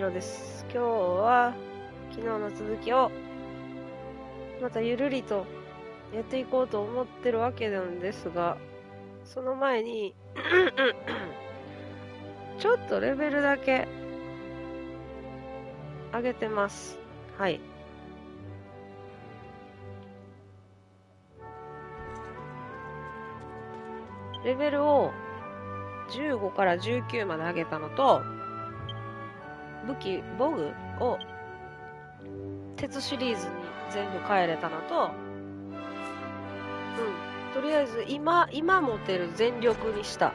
ろです。今日は昨日の続きをまたゆるりとやっていこうと思ってるわけなんですが、その前に ちょっとレベルだけ上げてます。はい。レベルを15から19まで上げたのと、武器、ボグを鉄シリーズに全部変えれたのと、うん、とりあえず今、今持てる全力にした。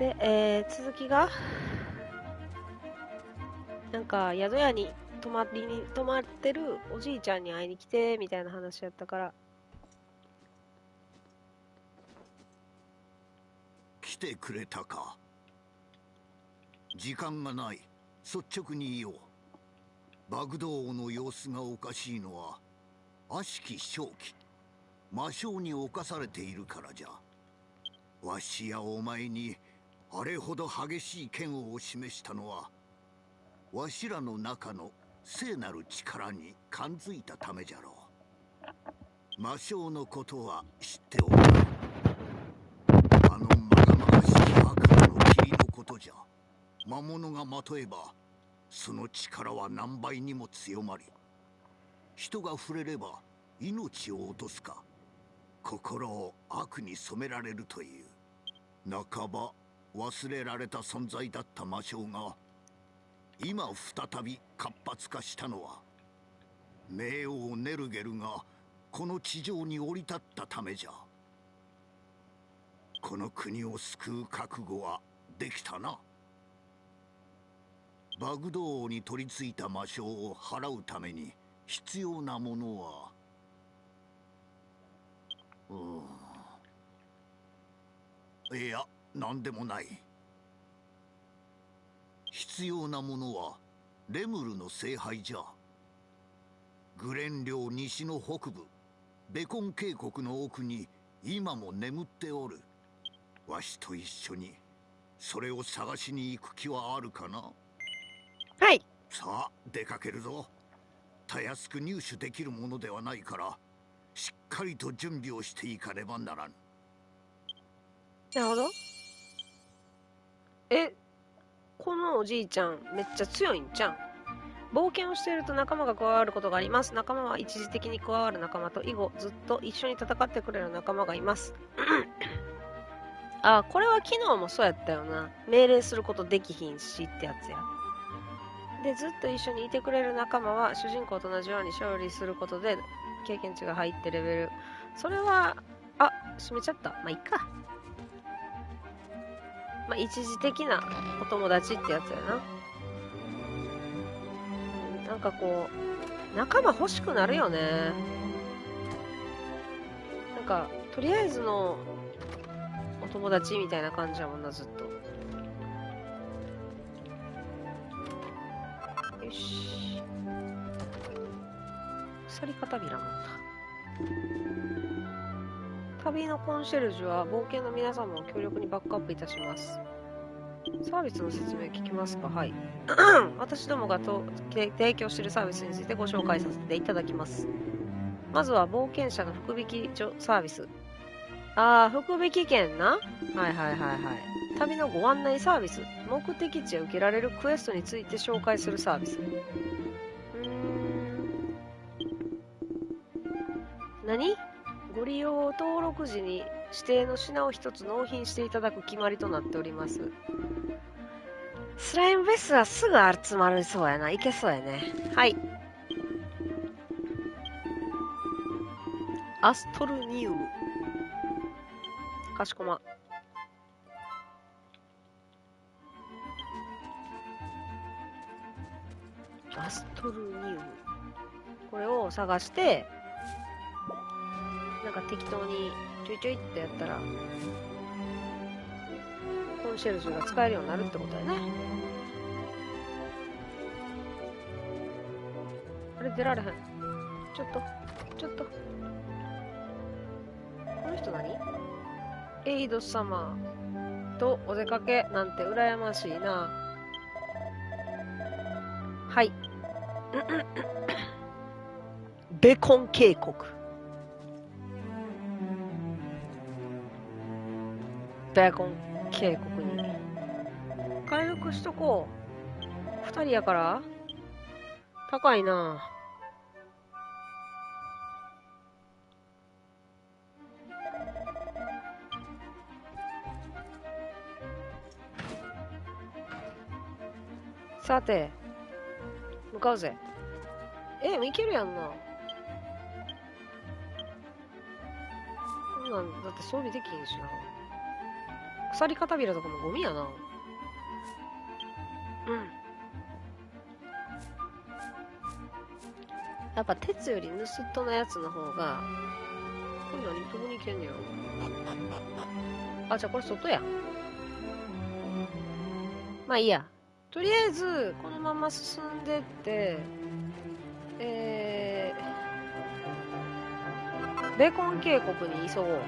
で、えー、続きが、なんか宿屋に泊まりに泊まってるおじいちゃんに会いに来てみたいな話やったからてくれたか。時間がない。率直に言おう。バグドー王の様子がおかしいのは悪しき正気。魔性に侵されているからじゃ。わしやお前にあれほど激しい剣を示したのはわしらの中の聖なる力に感づいたためじゃろう。魔性のことは知っておるあのまがまがしい悪魔の霧のことじゃ魔物がまとえばその力は何倍にも強まり人が触れれば命を落とすか心を悪に染められるという半ば忘れられた存在だった魔性が今再び活発化したのは冥王ネルゲルがこの地上に降り立ったためじゃ。この国を救う覚悟はできたな。バグドーに取り付いた魔性を払うために必要なものはうん。いや何でもない。必要なものはレムルの聖杯じゃ。グレン領西の北部ベコン渓谷の奥に今も眠っておる。わしと一緒にそれを探しに行く気はあるかな？はい。さあ出かけるぞ。たやすく入手できるものではないからしっかりと準備をしていかねばならん。なるほど。えこのおじいちゃんめっちゃ強いんじゃん冒険をしていると仲間が加わることがあります。仲間は一時的に加わる仲間と以後ずっと一緒に戦ってくれる仲間がいます。あこれは昨日もそうやったよな。命令することできひんしってやつやでずっと一緒にいてくれる仲間は主人公と同じように勝利することで経験値が入ってレベルそれはあ閉めちゃったまあいっかまあ、一時的なお友達ってやつやな。なんかこう、仲間欲しくなるよね。なんか、とりあえずのお友達みたいな感じやもんな、ずっと。よし。鎖片びら持った。旅のコンシェルジュは冒険の皆様を強力にバックアップいたします。サービスの説明聞きますか？はい。私どもがと提供しているサービスについてご紹介させていただきます。まずは冒険者の福引きサービス。あー、福引き券な？はいはいはいはい。旅のご案内サービス。目的地へ受けられるクエストについて紹介するサービス。うん。何？ご利用登録時に指定の品を一つ納品していただく決まりとなっております。スライムベースはすぐ集まりそうやな。いけそうやね。はい。アストルニウム。かしこま。アストルニウム。これを探して、なんか適当にちょいちょいってやったらコンシェルジュが使えるようになるってことだよねあれ出られへんちょっとちょっとこの人何？エイド様とお出かけなんて羨ましいな。はい。ベコン渓谷。ベコン渓谷に。回復しとこう。二人やから高いな。さて、向かうぜ。え、いけるやんな。こんなん、だって装備できへんしな。鎖片びらとかもゴミやな。うん。やっぱ鉄より盗っ人のやつの方が、これ何どこに行けんねやろ。あ、じゃあこれ外や。まあいいや。とりあえず、このまま進んでって、えー、ベーコン渓谷に急ごう。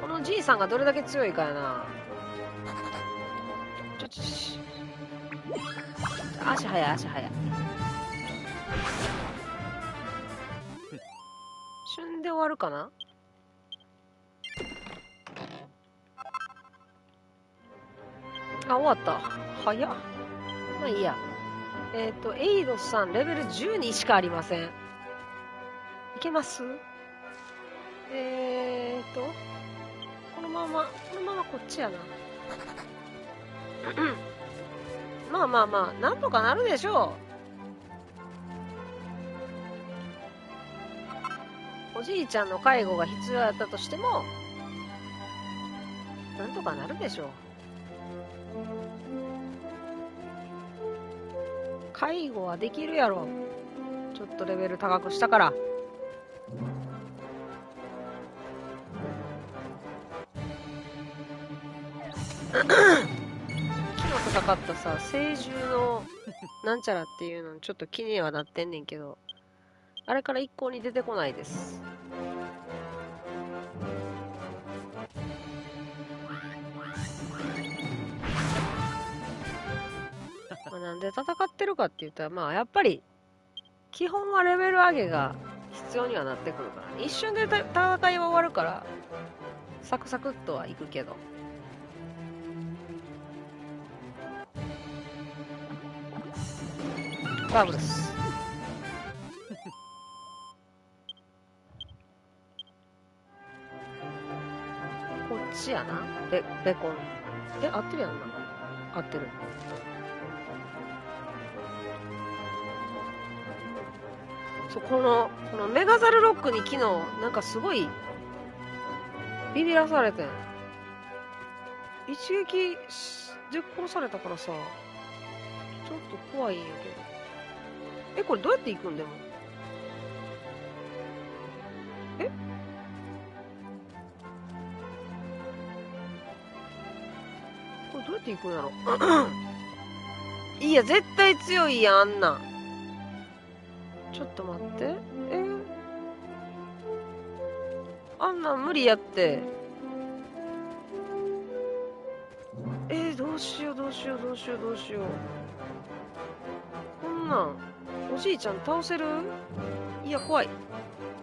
このじいさんがどれだけ強いかやな。ちょちょちょ。足早い、足早い。旬で終わるかな？終わった。早っ。まあいいや。えっ、と、エイドさん、レベル12しかありません。いけます？えーと、このまま、このままこっちやな。まあまあまあ、なんとかなるでしょう。おじいちゃんの介護が必要だったとしても、なんとかなるでしょう。介護はできるやろ。ちょっとレベル高くしたから。昨日戦ったさ、聖獣のなんちゃらっていうのちょっと気にはなってんねんけど、あれから一向に出てこないです。まあなんで戦ってるかって言ったら、まあやっぱり、基本はレベル上げが必要にはなってくるから。一瞬で戦いは終わるから、サクサクっとはいくけど。バブルス。こっちやな。ベ、ベコン。え、合ってるやんな。合ってる。そう、この、このメガザルロックに昨日、なんかすごい、ビビらされてん。一撃で殺されたからさ、ちょっと怖いんやけど。え、これどうやって行くんでも？え？これどうやって行くんやろ？いや、絶対強いやん、あんなん。ちょっと待って。え？あんなん無理やって。えー、どうしようどうしようどうしようどうしよう。こんなん、おじいちゃん倒せる？いや、怖い。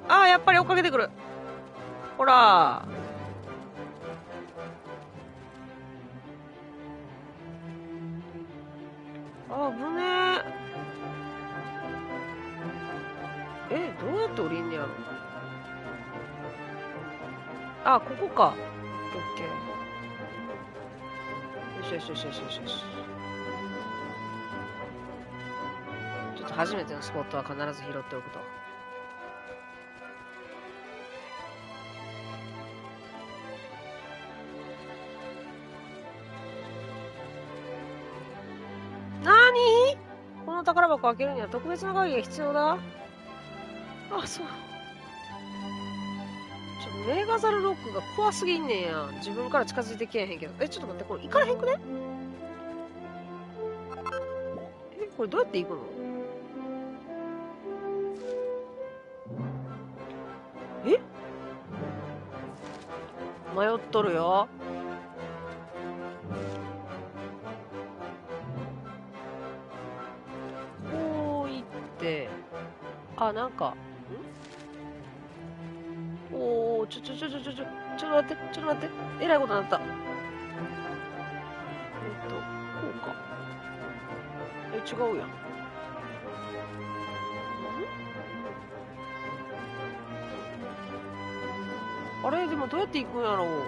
ああ、やっぱり追っかけてくる。ほら。あ、ここか。オッケー。よしよしよしよしよし。ちょっと初めてのスポットは必ず拾っておくと。なーに？この宝箱開けるには特別な鍵が必要だあ、そう。メガザルロックが怖すぎんねんや。自分から近づいてけえへんけど。え、ちょっと待って、これ行かれへんくね？え、これどうやって行くの？え？迷っとるよ。こう行って、あ、なんか、ちょちょちょちょちょ、っと待って、ちょっと待って、えらいことになった。えっと、こうか。え、違うやん。ん？あれ？でもどうやって行くんやろううわ、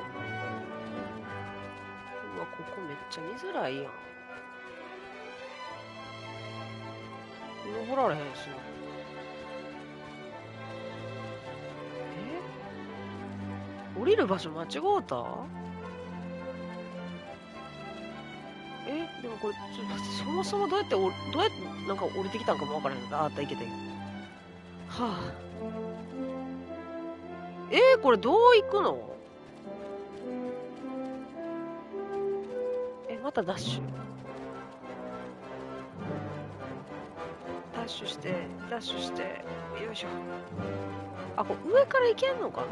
ここめっちゃ見づらいやん。登られへんしな。降りる場所間違うた？えでもこれ、ちょ、そもそもどうやってお、どうやってなんか降りてきたんかもわからへんああった、いけたいけた。はあ。えー、これどう行くの？え、またダッシュダッシュして、ダッシュして、よいしょ。あ、これ上から行けんのかな？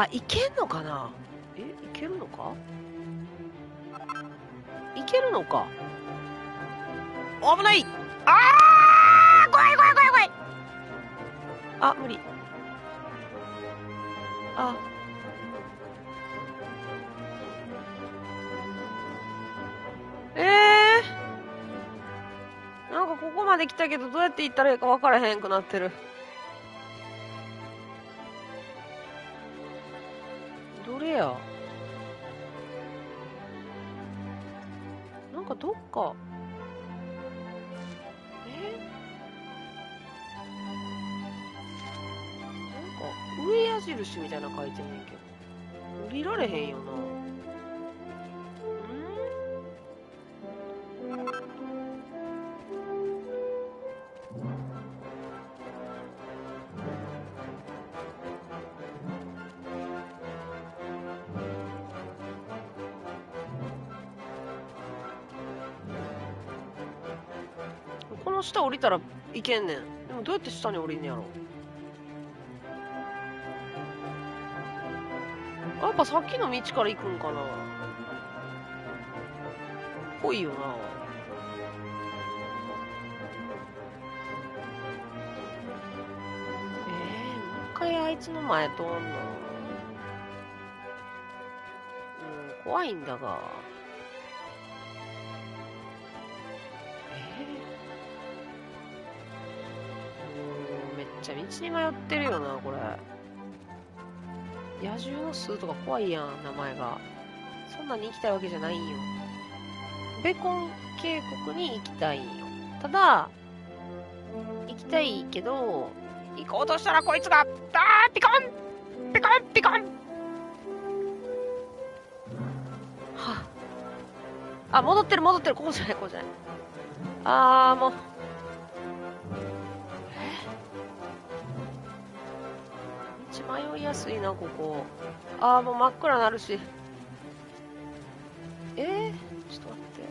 あ、行けんのかな？え、行けるのか？行けるのか？危ないあー怖い怖い怖い怖いあ、無理。あ。ええー？なんかここまで来たけど、どうやって行ったらいいか分からへんくなってる。たらいけんねん。でもどうやって下に降りんねやろ。やっぱさっきの道から行くんかな。ぽいよな。えー、もう一回あいつの前通んの？うん怖いんだが。ゃ道に迷ってるよなこれ野獣の巣とか怖いやん、名前が。そんなに行きたいわけじゃないんよ。ベコン渓谷に行きたいんよ。ただ、行きたいけど、行こうとしたらこいつが、あーピコンピコンピコンはあ、あ、戻ってる戻ってる、ここじゃない、ここじゃない。あー、もう。迷いやすいな、ここ。ああ、もう真っ暗なるし。えー、ちょっと待って。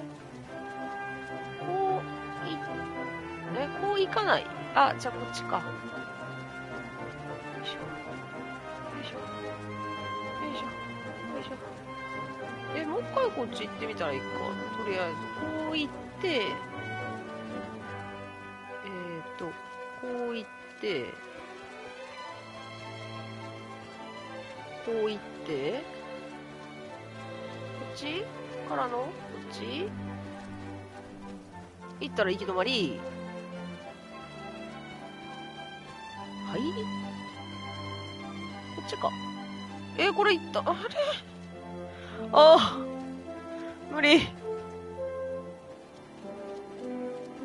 こう、い、え、こう行かない？あ、じゃあこっちか。よいしょ。よいしょ。よいしょ。よいしょ。え、もう一回こっち行ってみたらいいか。とりあえず、こう行って、えーと、こう行って、こう行って、こっちからの？こっち？行ったら行き止まり。はい？こっちか。えーこれ行った？あれ？ああ、無理。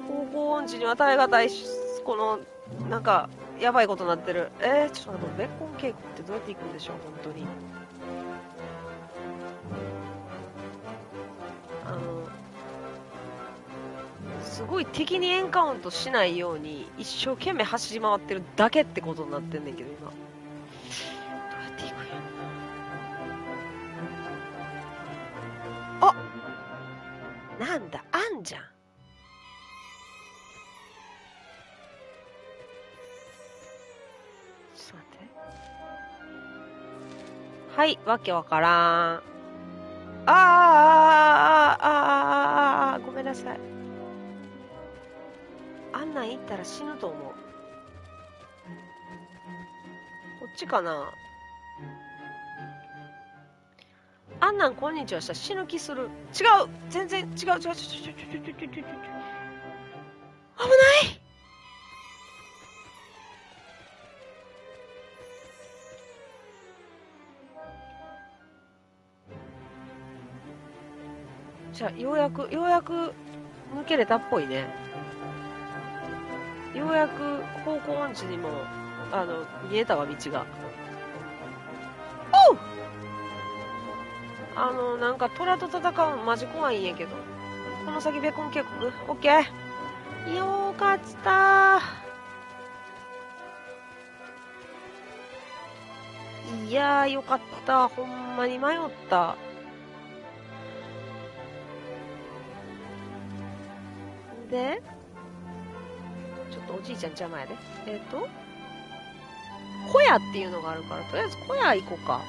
方向音痴には耐え難いし、この、なんか、やばいことになってる。えー、ちょっと待って、ベッコン稽古ってどうやって行くんでしょう、本当に。あの、すごい敵にエンカウントしないように、一生懸命走り回ってるだけってことになってんねんけど、今。はい、わけわからん。あーあー、あーあー、あーあー、ごめんなさい。あんなん行ったら死ぬと思う。こっちかなあんなんこんにちはしたら死ぬ気する。違う全然違う違う違う違う違う違う違う違う違う危ないゃあようやくようやく抜けれたっぽいね。ようやく方向音痴にもあの見えたわ道が。おう！あのなんか虎と戦うのマジ怖いんやけど。この先ベコン渓谷オッケー。よかったいやーよかった。ほんまに迷ったでちょっとおじいちゃん邪魔やで。えっ、と小屋っていうのがあるからとりあえず小屋行こうか。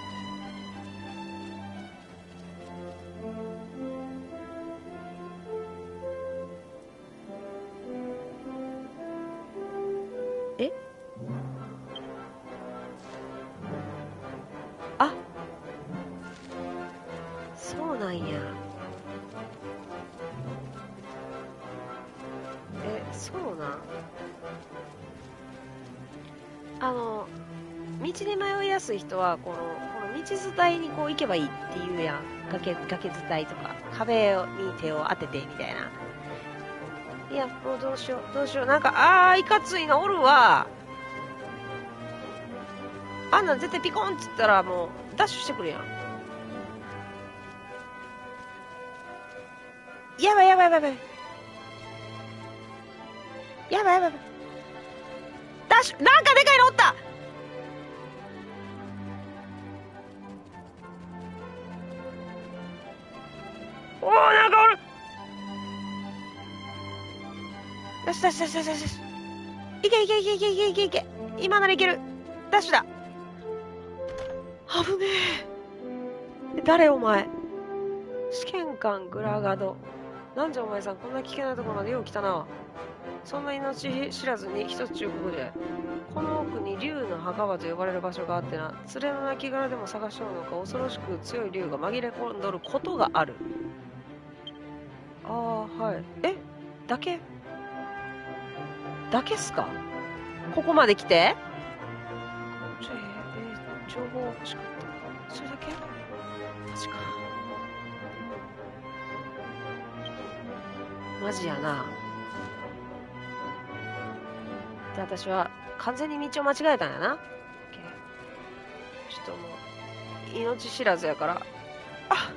人はこのこの道伝いにこう行けばいいっていうやん。崖崖伝いとか壁に手を当ててみたいな。いやもうどうしようどうしよう。なんかあーいかついなおるわ。あんなん絶対ピコンっつったらもうダッシュしてくるやん。やばいやばいやばい。やばいやばいやばい。ダッシュなんかでかいのおった。しよしよしよしよしよし。いけいけいけいけいけいけいけ。今ならいける。ダッシュだ。危ねえ。誰お前？試験官グラガド。なんじゃお前さんこんな危険なところまでよう来たな。そんな命知らずに一つ中国で。この奥に竜の墓場と呼ばれる場所があってな。連れの亡骸でも探しとるのか恐ろしく強い竜が紛れ込んどることがある。ああはい。え？だけ？だけっすか？ここまで来て？ちょえー、情報欲しかったそれだけ？マジかマジやな。で私は完全に道を間違えたんやな。ちょっともう命知らずやから。ああ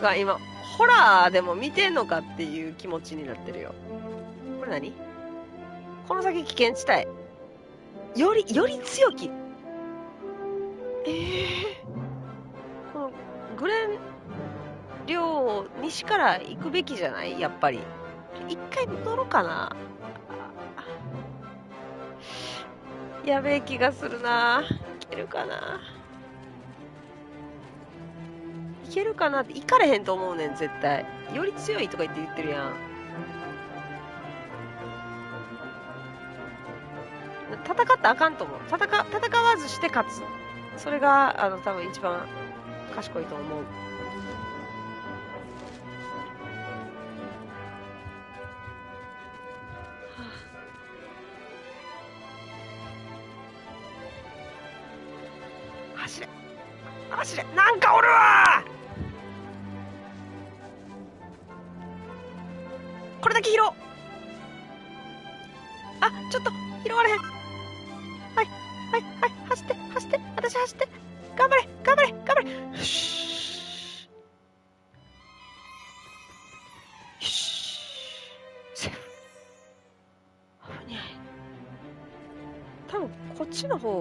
かん今ホラーでも見てんのかっていう気持ちになってるよ。これ何？この先危険地帯。よりより強きええこのグレン領西から行くべきじゃない？やっぱり。一回戻ろうかな。やべえ気がするな。いけるかな。いけるかなって行かれへんと思うねん絶対。より強いとか言って言ってるやん。戦ったらあかんと思う。戦戦わずして勝つ。それがあの多分一番賢いと思う。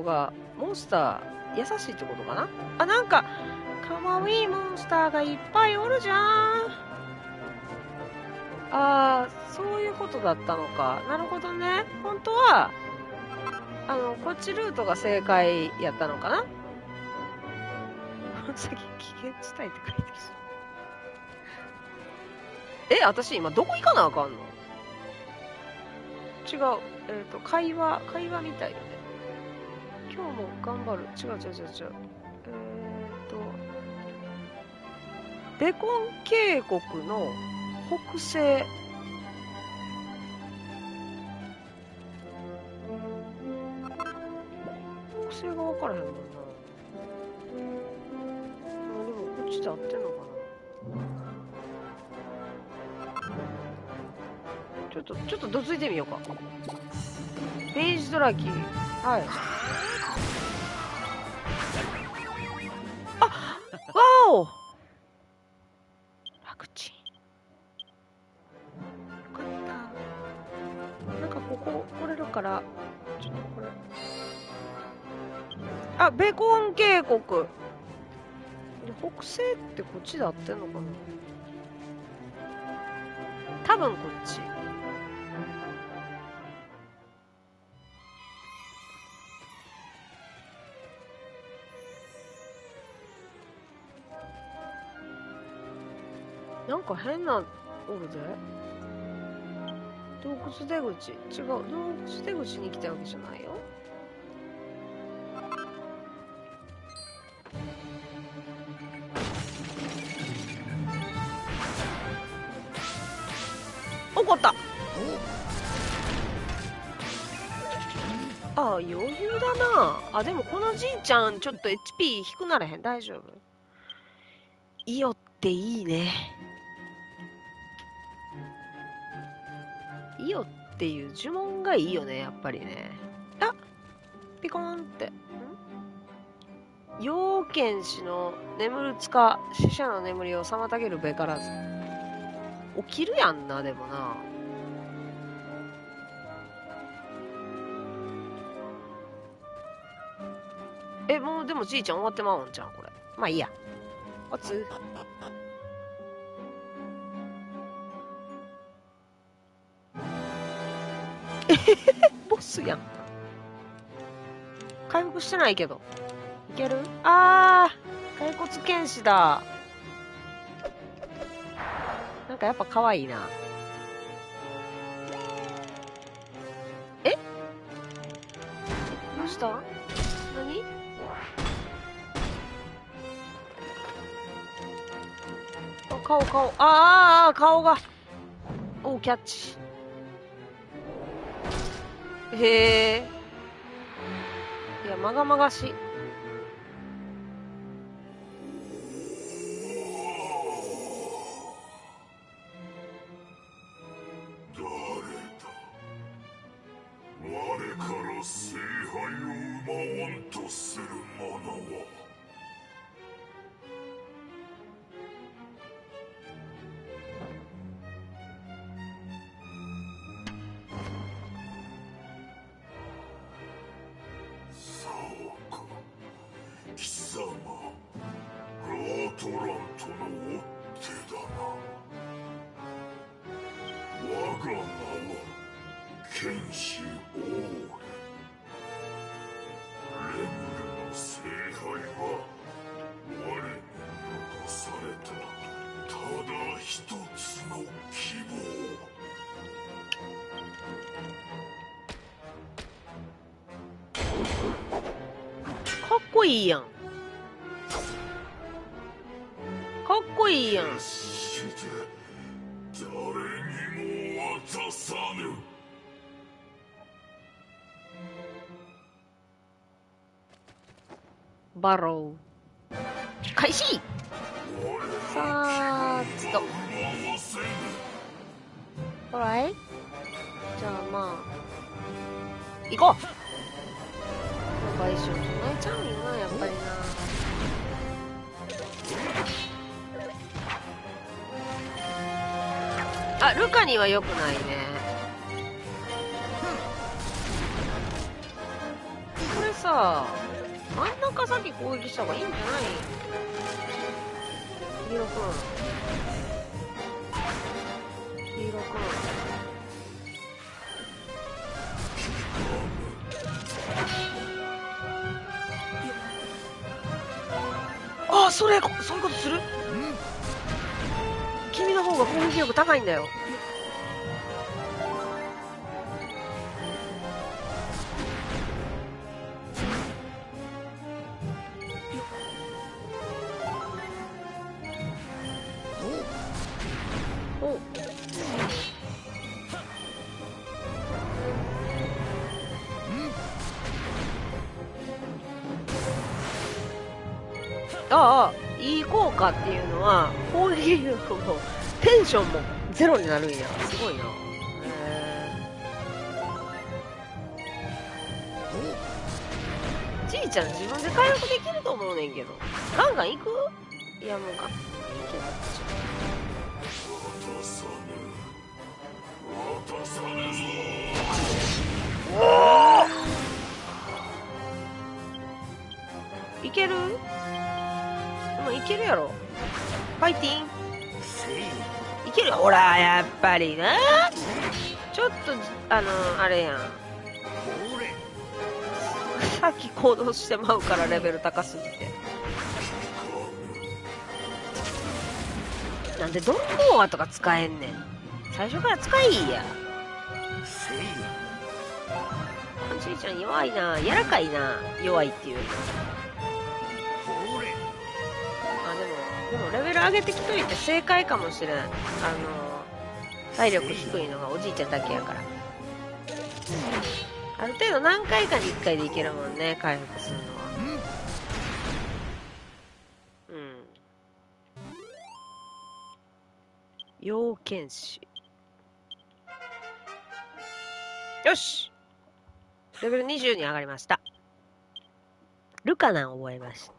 がモンスター優しいってことかな？あなんかかわいいモンスターがいっぱいおるじゃん。あーそういうことだったのか。なるほどね。本当はあのこっちルートが正解やったのかな？この先危険地帯って書いてるえ私今どこ行かなあかんの？違う。えっ、と会話会話みたいよ。今日も頑張る。違う違う違う違う。えっ、とベコン渓谷の北西。北西が分からへんもんな。あでもこっちで合ってんのかな。ちょっとちょっとどついてみようか。ページドラキー。はい。ここ来れるからちょっとこれ。あベコン渓谷。で北西ってこっちで合ってんのかな？多分こっち。なんか変なおるで？洞窟出口。違う。洞窟出口に来たわけじゃないよ。怒った。ああ余裕だな。あでもこのじいちゃんちょっと HP 低くならへん。大丈夫。イオっていいね。イオっていう呪文がいいよねやっぱりね。あピコーンって。ん？陽剣士の眠るつか死者の眠りを妨げるべからず。起きるやんなでもな。えもうでもじいちゃん終わってまうんじゃんこれ。まあいいや。おつボスやん回復してないけど。いける？あー。骸骨剣士だ。なんかやっぱ可愛いな。え？どうした？何？あ顔顔。あーあー顔が。おーキャッチへえ。いやまがまがしい。バロー開始！我さーっと。奪わせぬほらいじゃあまあ。行こう！賠償唱えちゃうよなやっぱりな。あルカには良くないね。これさ先攻撃した方がいいんじゃない黄色くん黄色くんああそれそういうことする？君の方が攻撃力高いんだよああいい効果っていうのは攻撃力もテンションもゼロになるんや。すごいな。じいちゃん自分で回復できると思うねんけど。ガンガン行く？いやもうガン。ガン行けなくちゃいける？けるやろ。ファイティン。せいいけるほらやっぱりな。ちょっとあのあれやん。さっき行動してまうからレベル高すぎて。なんでドンボーアとか使えんねん。最初から使いいや。せいじいちゃん弱いな。柔らかいな。弱いっていうよりでもレベル上げてきといて正解かもしれん。あの体力低いのがおじいちゃんだけやから。ある程度何回かに1回でいけるもんね回復するのは。うん。要剣士よし。レベル20に上がりました。ルカナン覚えました。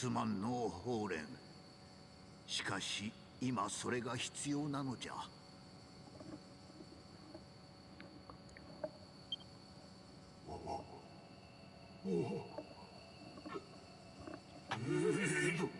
すまんのうホーレンしし今それが必要なのじゃ。必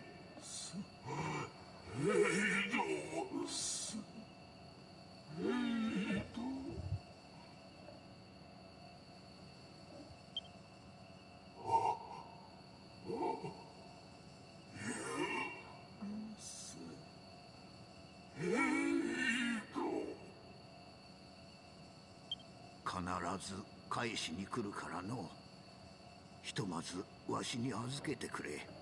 ず返しに来るからのひとまずわしに預けてくれ。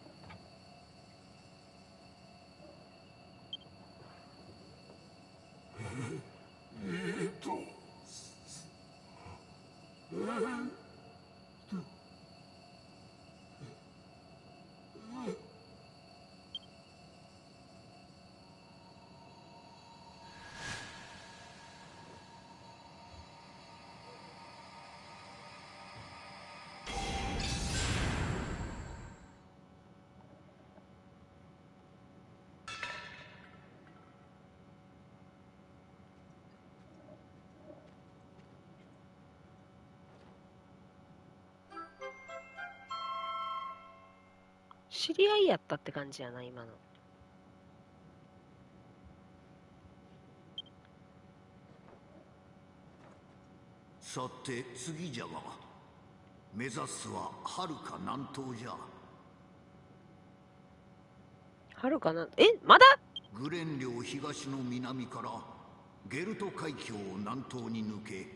知り合いやったって感じやな今の。さて次じゃが目指すははるか南東じゃ。はるかなえまだ？グレン領東の南からゲルト海峡を南東に抜け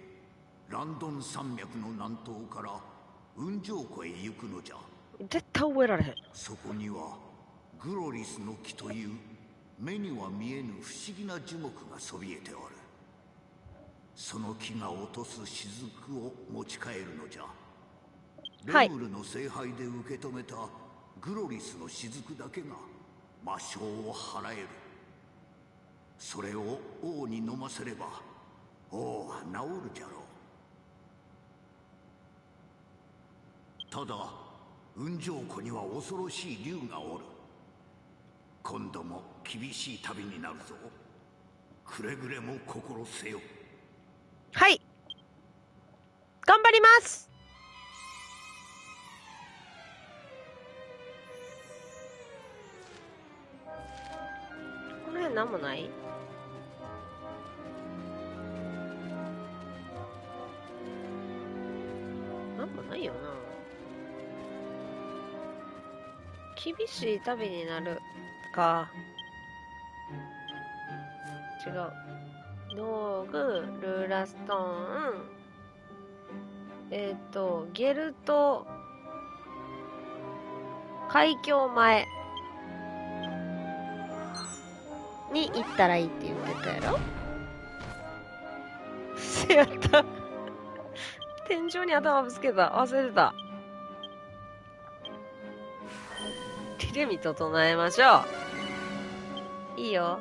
ランドン山脈の南東から雲上湖へ行くのじゃ絶対覚えられへん。そこにはグロリスの木という目には見えぬ不思議な樹木がそびえておる。その木が落とす雫を持ち帰るのじゃ。はい。レムルの聖杯で受け止めたグロリスの雫だけが魔性を払える。それを王に飲ませれば王は治るじゃろう。ただ雲上湖には恐ろしい竜がおる。今度も厳しい旅になるぞ。くれぐれも心せよ。はい。頑張ります。この辺なんもない？なんもないよな。厳しい旅になる。か。違う。道具ルーラストーン。えっ、とゲルト。海峡前。に行ったらいいって言ってたやろ。せ やった。天井に頭ぶつけた。忘れてたテレビ整えましょういいよ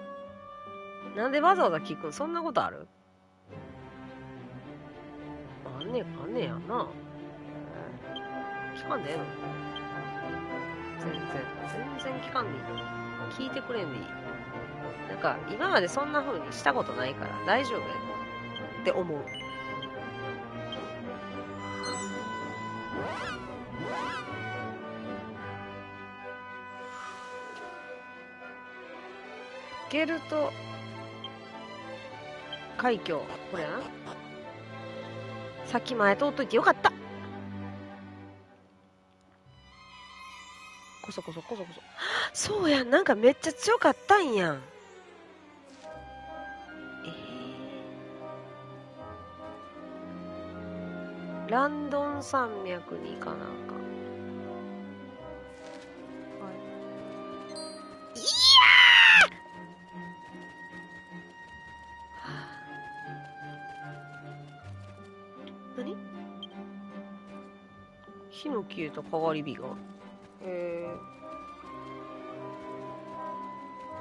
なんでわざわざ聞くん？そんなことある？あんねん、あんねんやな。聞かんでええの？全然、全然聞かんでいい。聞いてくれんでいい。なんか、今までそんな風にしたことないから大丈夫やって思う。ゲルト海峡、これな。さっき前通っといてよかったこそこそこそこそ。そうやん、なんかめっちゃ強かったんやん。えー、ランドン山脈に行かなあかん。の消えた変わり火が。え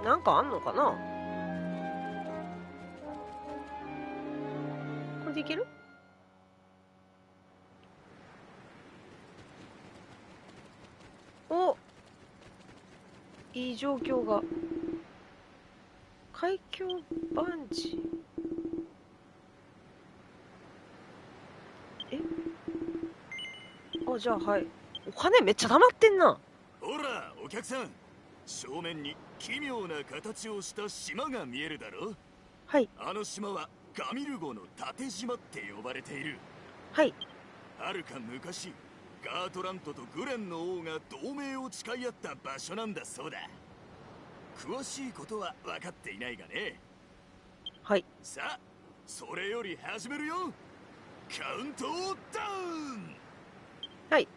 ー、なんかあんのかなこれでいけるおいい状況が。海峡バンジーえあ、じゃあはい。お金めっちゃ溜まってんな。ほらお客さん正面に奇妙な形をした島が見えるだろはい、あの島はガミルゴの縦島って呼ばれているはい。はるか昔ガートラントとグレンの王が同盟を誓い合った場所なんだそうだ詳しいことは分かっていないがねはい。さあそれより始めるよカウントダウンはい。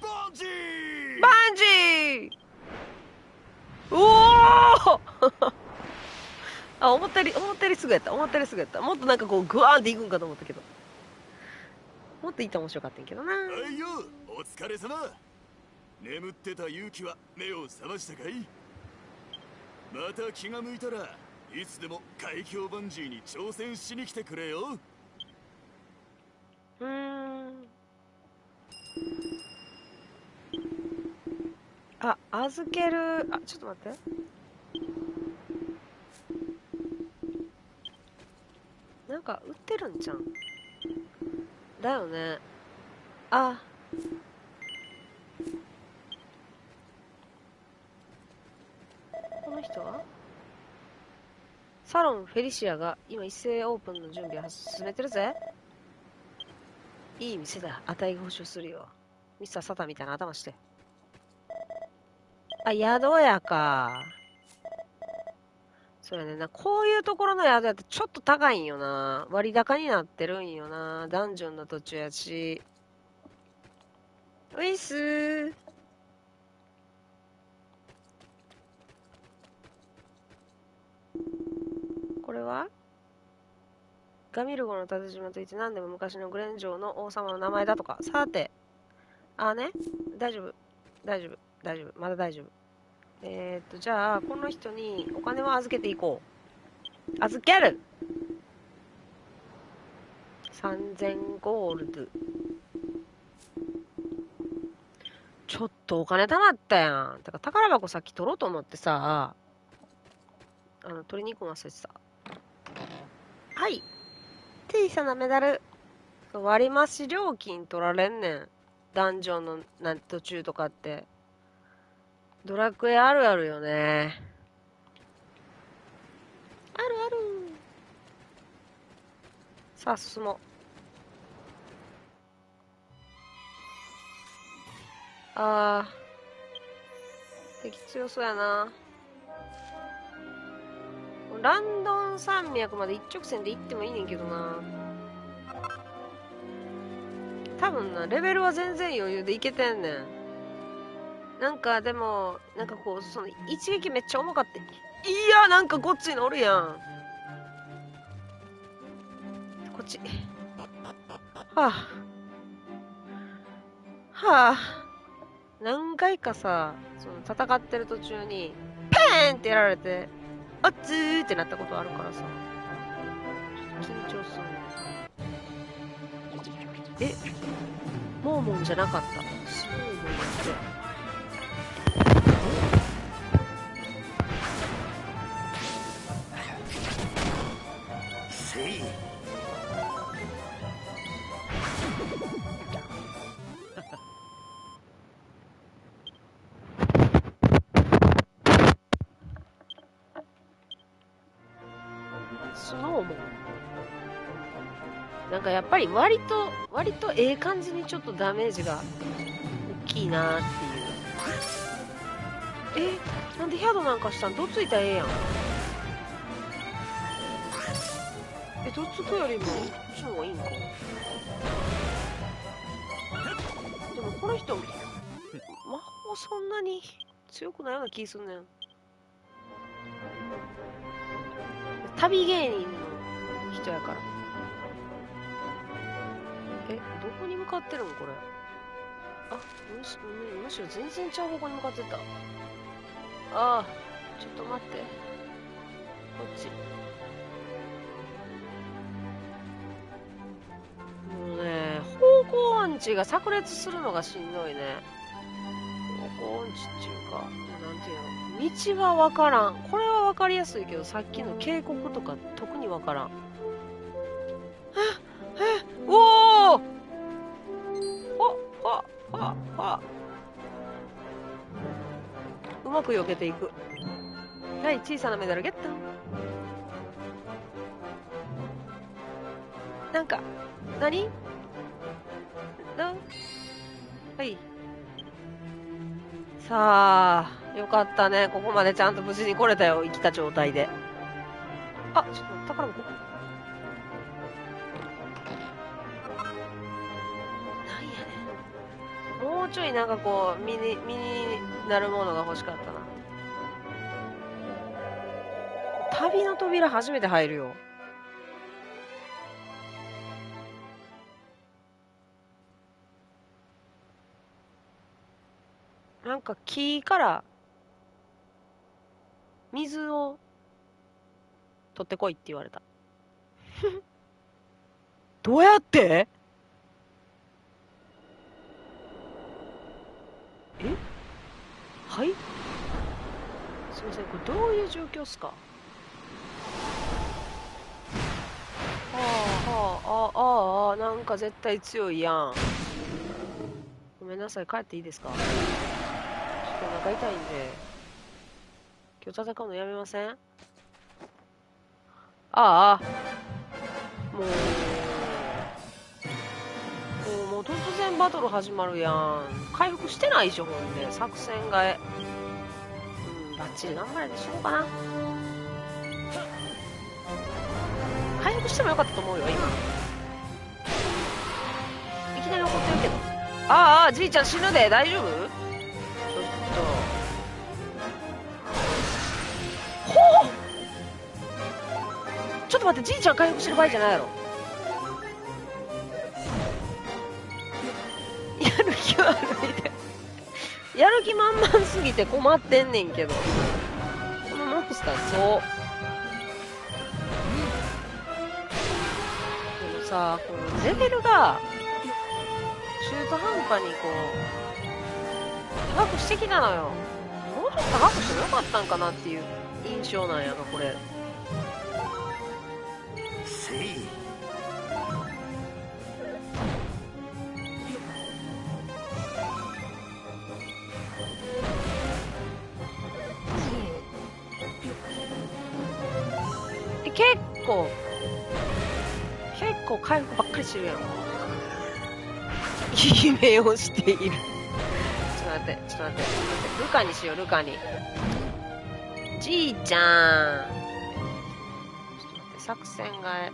バンジーバンジーおお あ、思ったより、思ったよりすぐやった。思ったよりすぐやった。もっとなんかこう、グワーンっていくんかと思ったけど。もっといった面白かったんけどな。はいよお疲れ様眠ってた勇気は目を覚ましたかい？また気が向いたらいつでも海峡バンジーに挑戦しに来てくれようん。あ、預ける。あ、ちょっと待って。なんか売ってるんじゃん。だよね。あ。この人は？サロンフェリシアが今一斉オープンの準備を進めてるぜ。いい店だ。値が保証するよ。ミスターサタンみたいな頭して。あ、宿屋か。そうやねな。こういうところの宿屋ってちょっと高いんよな。割高になってるんよな。ダンジョンの途中やし。ういっすー。これは？ガミルゴの縦島といって何でも昔のグレン城の王様の名前だとか。さて、あね、大丈夫、大丈夫、大丈夫、まだ大丈夫。えー、っと、じゃあ、この人にお金を預けていこう。預ける !3000 ゴールド。ちょっとお金貯まったやん。てから、宝箱さっき取ろうと思ってさ、あの、取りに行くの忘れてた。はい。小さなメダル。割増料金取られんねん。ダンジョンのなん途中とかって。ドラクエあるあるよね。あるある。さあ、進もう。あー。敵強そうやな。ランドン山脈まで一直線で行ってもいいねんけどな。多分な、レベルは全然余裕でいけてんねん。なんかでも、なんかこう、その一撃めっちゃ重かって。いや、なんかこっちにおるやん。こっち。はあ。はあ。何回かさ、その戦ってる途中に、ペーンってやられて、あっつーってなったことあるからさ。緊張するね。え？モーモンじゃなかった。スモーモンって。せかやっぱり割と、割とええ感じにちょっとダメージが大きいなーっていう。えなんでヒャドなんかしたん？どついたらええやん。え、どつくよりも、こっちの方がいいんか。でもこの人、魔法そんなに強くないような気すんねん。旅芸人の人やから。え、どこに向かってるんこれ。あ、むしむしろ全然ちゃう方向に向かってた。ああ、ちょっと待って。こっち。もうね、方向音痴が炸裂するのがしんどいね。方向音痴っていうか、なんていうの？道がわからん。これはわかりやすいけど、さっきの渓谷とか特にわからん。え、え、おおわ、わ、わ、わ。うまく避けていく。はい、小さなメダルゲット。なんか、何なはい。さあ、よかったね。ここまでちゃんと無事に来れたよ。生きた状態で。あ、ちょっと宝箱。ちょいなんかこう、身に、身になるものが欲しかったな。旅の扉初めて入るよ。なんか木から水を取ってこいって言われた。どうやって？え？はい？すいません、これどういう状況っすか？はあはあ、ああ、ああ、なんか絶対強いやん。ごめんなさい、帰っていいですか？ちょっとお腹痛いんで。今日戦うのやめません？ああ。もう突然バトル始まるやん。回復してないでしょ、ほんで。作戦替え。うん、バッチリ頑張れてしようかな。回復してもよかったと思うよ、今。いきなり怒ってるけど。ああ、じいちゃん死ぬで、大丈夫？ちょっと。ほうちょっと待って、じいちゃん回復してる場合じゃないやろ。やる気満々すぎて困ってんねんけど。このモンスターそう。でもさこのレベルが中途半端にこう高くしてきたのよ。もうちょっと高くしてもよかったんかなっていう印象なんやがこれ。せ構結構回復ばっかりしてるやん いい目をしている。ちょっと待ってちょっと待って。ちょっと待ってルカにしようルカに。じいちゃん。ちょっと待って作戦が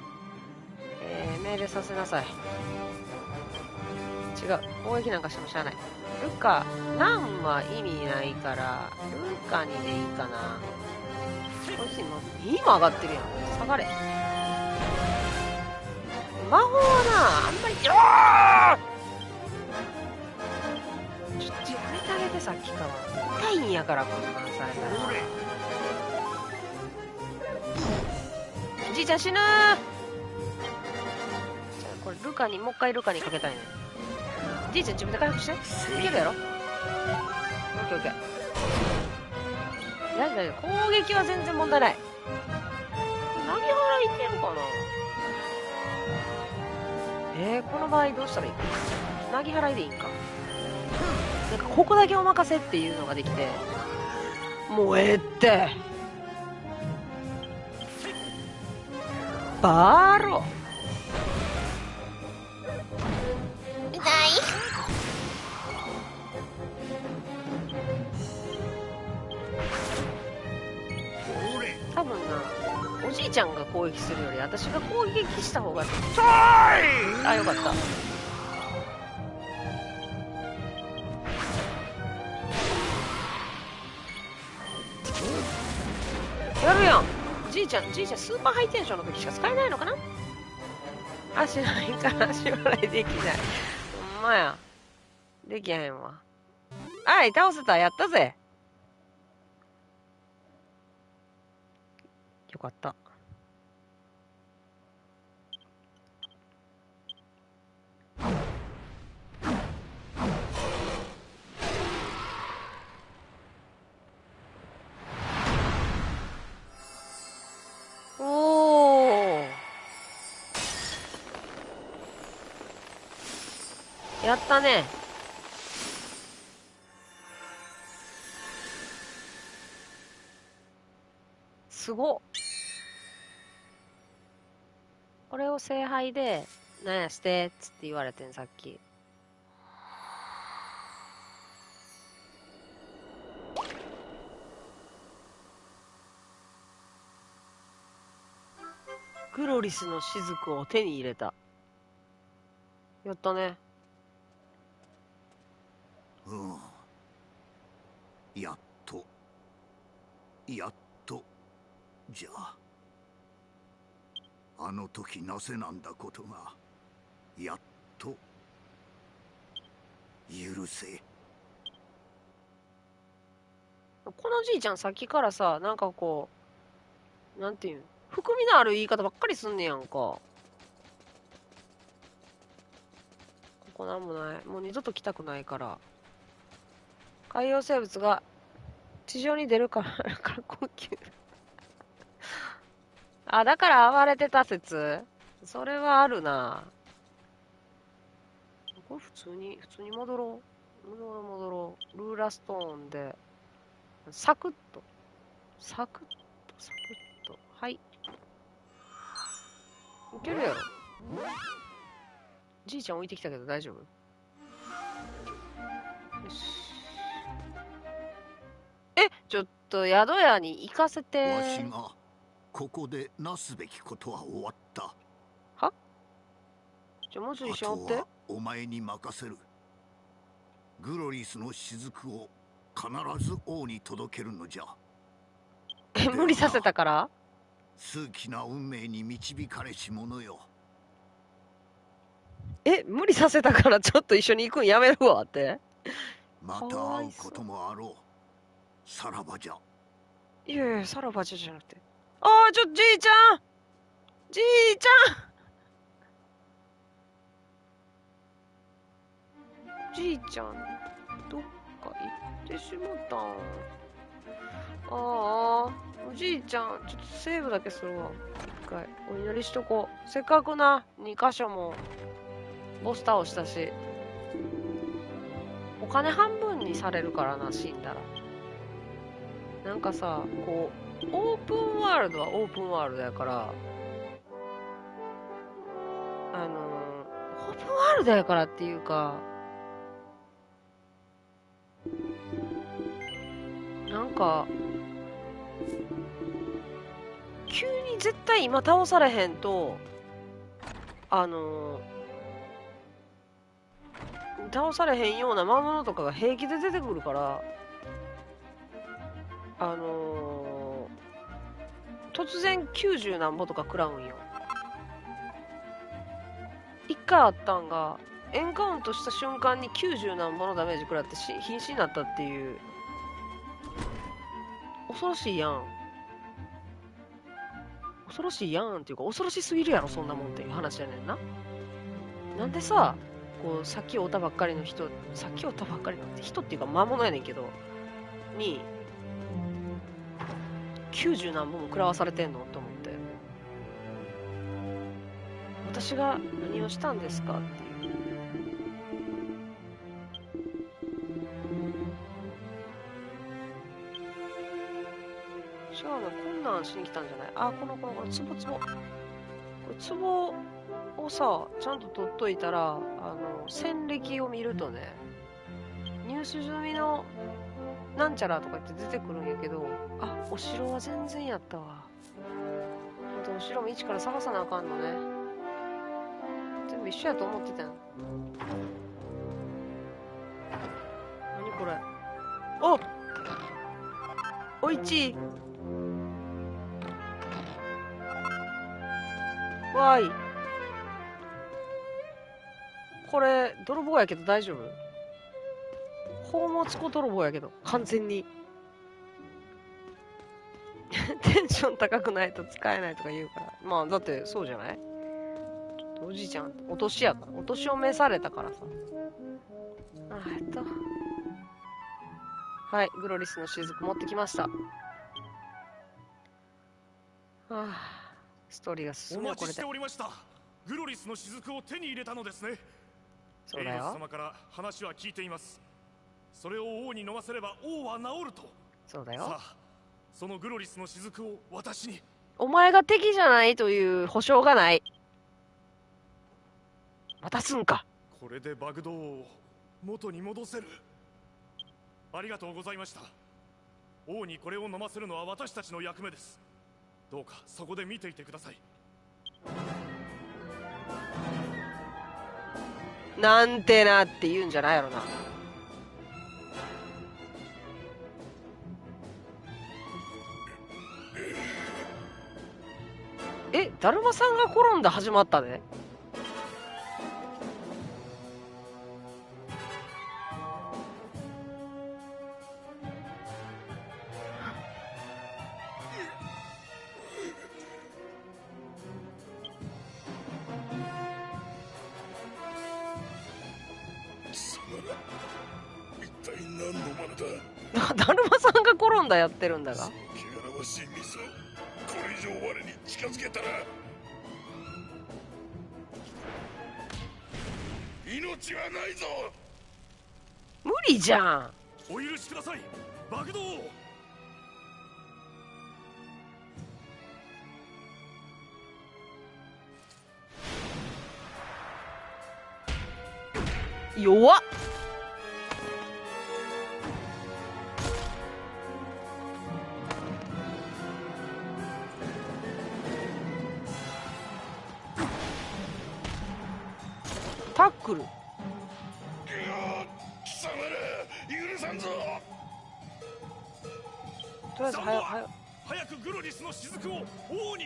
えー、命令させなさい。違う。攻撃なんかしてもしゃあない。ルカナンは意味ないからルカにでいいかな。こいつ今2も上がってるやん。下がれ。魔法はなあんまりちょっとやめてあげてさっきから。痛いんやからこんなんされたらじいちゃん死ぬー。じゃあこれルカにもう一回ルカにかけたいね。じいちゃん自分で回復して。いけるやろ。オッケーオッケー大丈夫攻撃は全然問題ない。投げ払いいけるかな？えー、この場合どうしたらいい？か投げ払いでいいんか？なんかここだけお任せっていうのができて。もうええって。バーロ痛い。俺多分なおじいちゃんが攻撃するより私が攻撃した方があよかった。やるやん。じいちゃんじいちゃんスーパーハイテンションの時しか使えないのかな？足ないから足払いできない。ほんまや。できへんわ。はい倒せた。やったぜよかった。おーやったね。すごっ。これを聖杯で、なんや、捨てっつって言われてん、さっき。グロリスの雫を手に入れた。やったね。うんやっとやっとじゃああの時なせなんだことがやっと許せこのじいちゃんさっきからさ、なんかこう、なんていうん、含みのある言い方ばっかりすんねやんか。ここなんもない。もう二度と来たくないから。海洋生物が地上に出るから、から呼吸。あ、だから暴れてた説？それはあるな。これ普通に、普通に戻ろう。戻ろう戻ろう。ルーラストーンで。サクッと。サクッと、サクッと。はい。いけるやろ。じいちゃん置いてきたけど大丈夫？よし。え、ちょっと宿屋に行かせて。わしがここでなすべきことは終わった。じゃあもうちょいあ一緒におって。お前に任せる。グロリスの雫を必ず王に届けるのじゃ。え、無理させたから？数奇な運命に導かれし者よ。え無理させたから ちょっと一緒に行くんやめるわって。また会うこともあろう。さらばじゃ。いやいやさらばじゃじゃなくてああちょじいちゃん。じいちゃん。じいちゃんどっか行ってしもたん。ああおじいちゃんちょっとセーブだけするわ。一回お祈りしとこう。せっかくな2箇所もボス倒したし。お金半分にされるからな死んだら。なんかさこうオープンワールドはオープンワールドやからあのーオープンワールドやからっていうかなんか急に絶対今倒されへんとあのー倒されへんような魔物とかが平気で出てくるからあのー突然90何歩とか食らうんよ。一回あったんがエンカウントした瞬間に90何歩のダメージ食らってし瀕死になったっていう。恐ろしいやん。恐ろしいやんっていうか恐ろしすぎるやろそんなもんっていう話やねんな。なんでさこうさっきおったばっかりの人さっきおったばっかりの人っていうか魔物やねんけどに90何本も食らわされてんのと思って。私が何をしたんですかっていう。違うのこんなんしに来たんじゃない？あこのこのこのツボツボこれツボをさちゃんと取っといたらあの戦歴を見るとね入手済みのなんちゃらとか言って出てくるんやけどあお城は全然やったわ。あとお城も一から探さなあかんのね。全部一緒やと思ってたよ何これ。おおいち。わい。これ泥棒やけど大丈夫？宝物庫泥棒やけど完全に。テンション高くないと使えないとか言うから。まあだってそうじゃない？ちょっとおじいちゃんお年やから。お年を召されたからさ。あえっと。はいグロリスの雫持ってきました。はあストーリーが進おむよこれで。待ちしておりました。グロリスの雫を手に入れたのですね。そうだよ。様から話は聞いていますそれを王に飲ませれば王は治ると。そうだよ。さあそのグロリスの雫を私に。お前が敵じゃないという保証がない。渡すんか。これでバグドウを元に戻せる。ありがとうございました。王にこれを飲ませるのは私たちの役目です。どうかそこで見ていてください。なんてなって言うんじゃないやろなえだるまさんが転んだ始まったで一体何の真似だ？だるまさんが転んだやってるんだがじゃん。お許しください。バグドウ弱っ。タックルを王に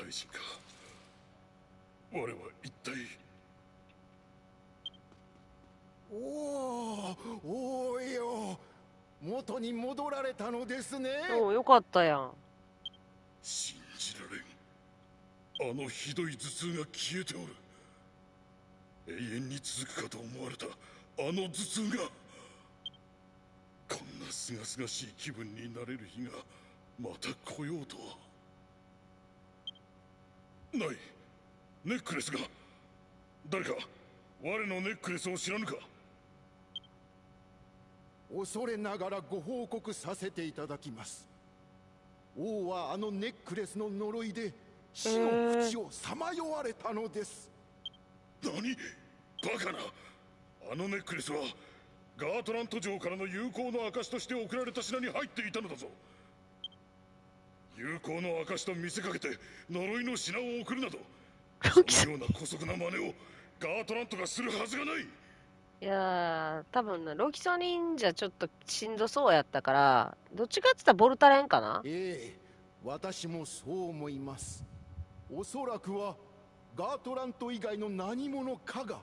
大臣か。我は一体。おおおーよ。元に戻られたのですね。おおよかったやん。信じられん。あのひどい頭痛が消えておる。永遠に続くかと思われた。あの頭痛が。こんな清々しい気分になれる日がまた来ようとはない。ネックレスが。誰か我のネックレスを知らぬか。恐れながらご報告させていただきます。王はあのネックレスの呪いで死の淵をさまよわれたのです。何？バカな。あのネックレスはガートラント城からの友好の証として送られた品に入っていたのだぞ友好の証と見せかけて呪いの品を送るなどそのような姑息な真似をガートラントがするはずがない。いやー多分なロキソニンじゃちょっとしんどそうやったからどっちかって言ったらボルタレンかな。ええ私もそう思います。おそらくはガートラント以外の何者かが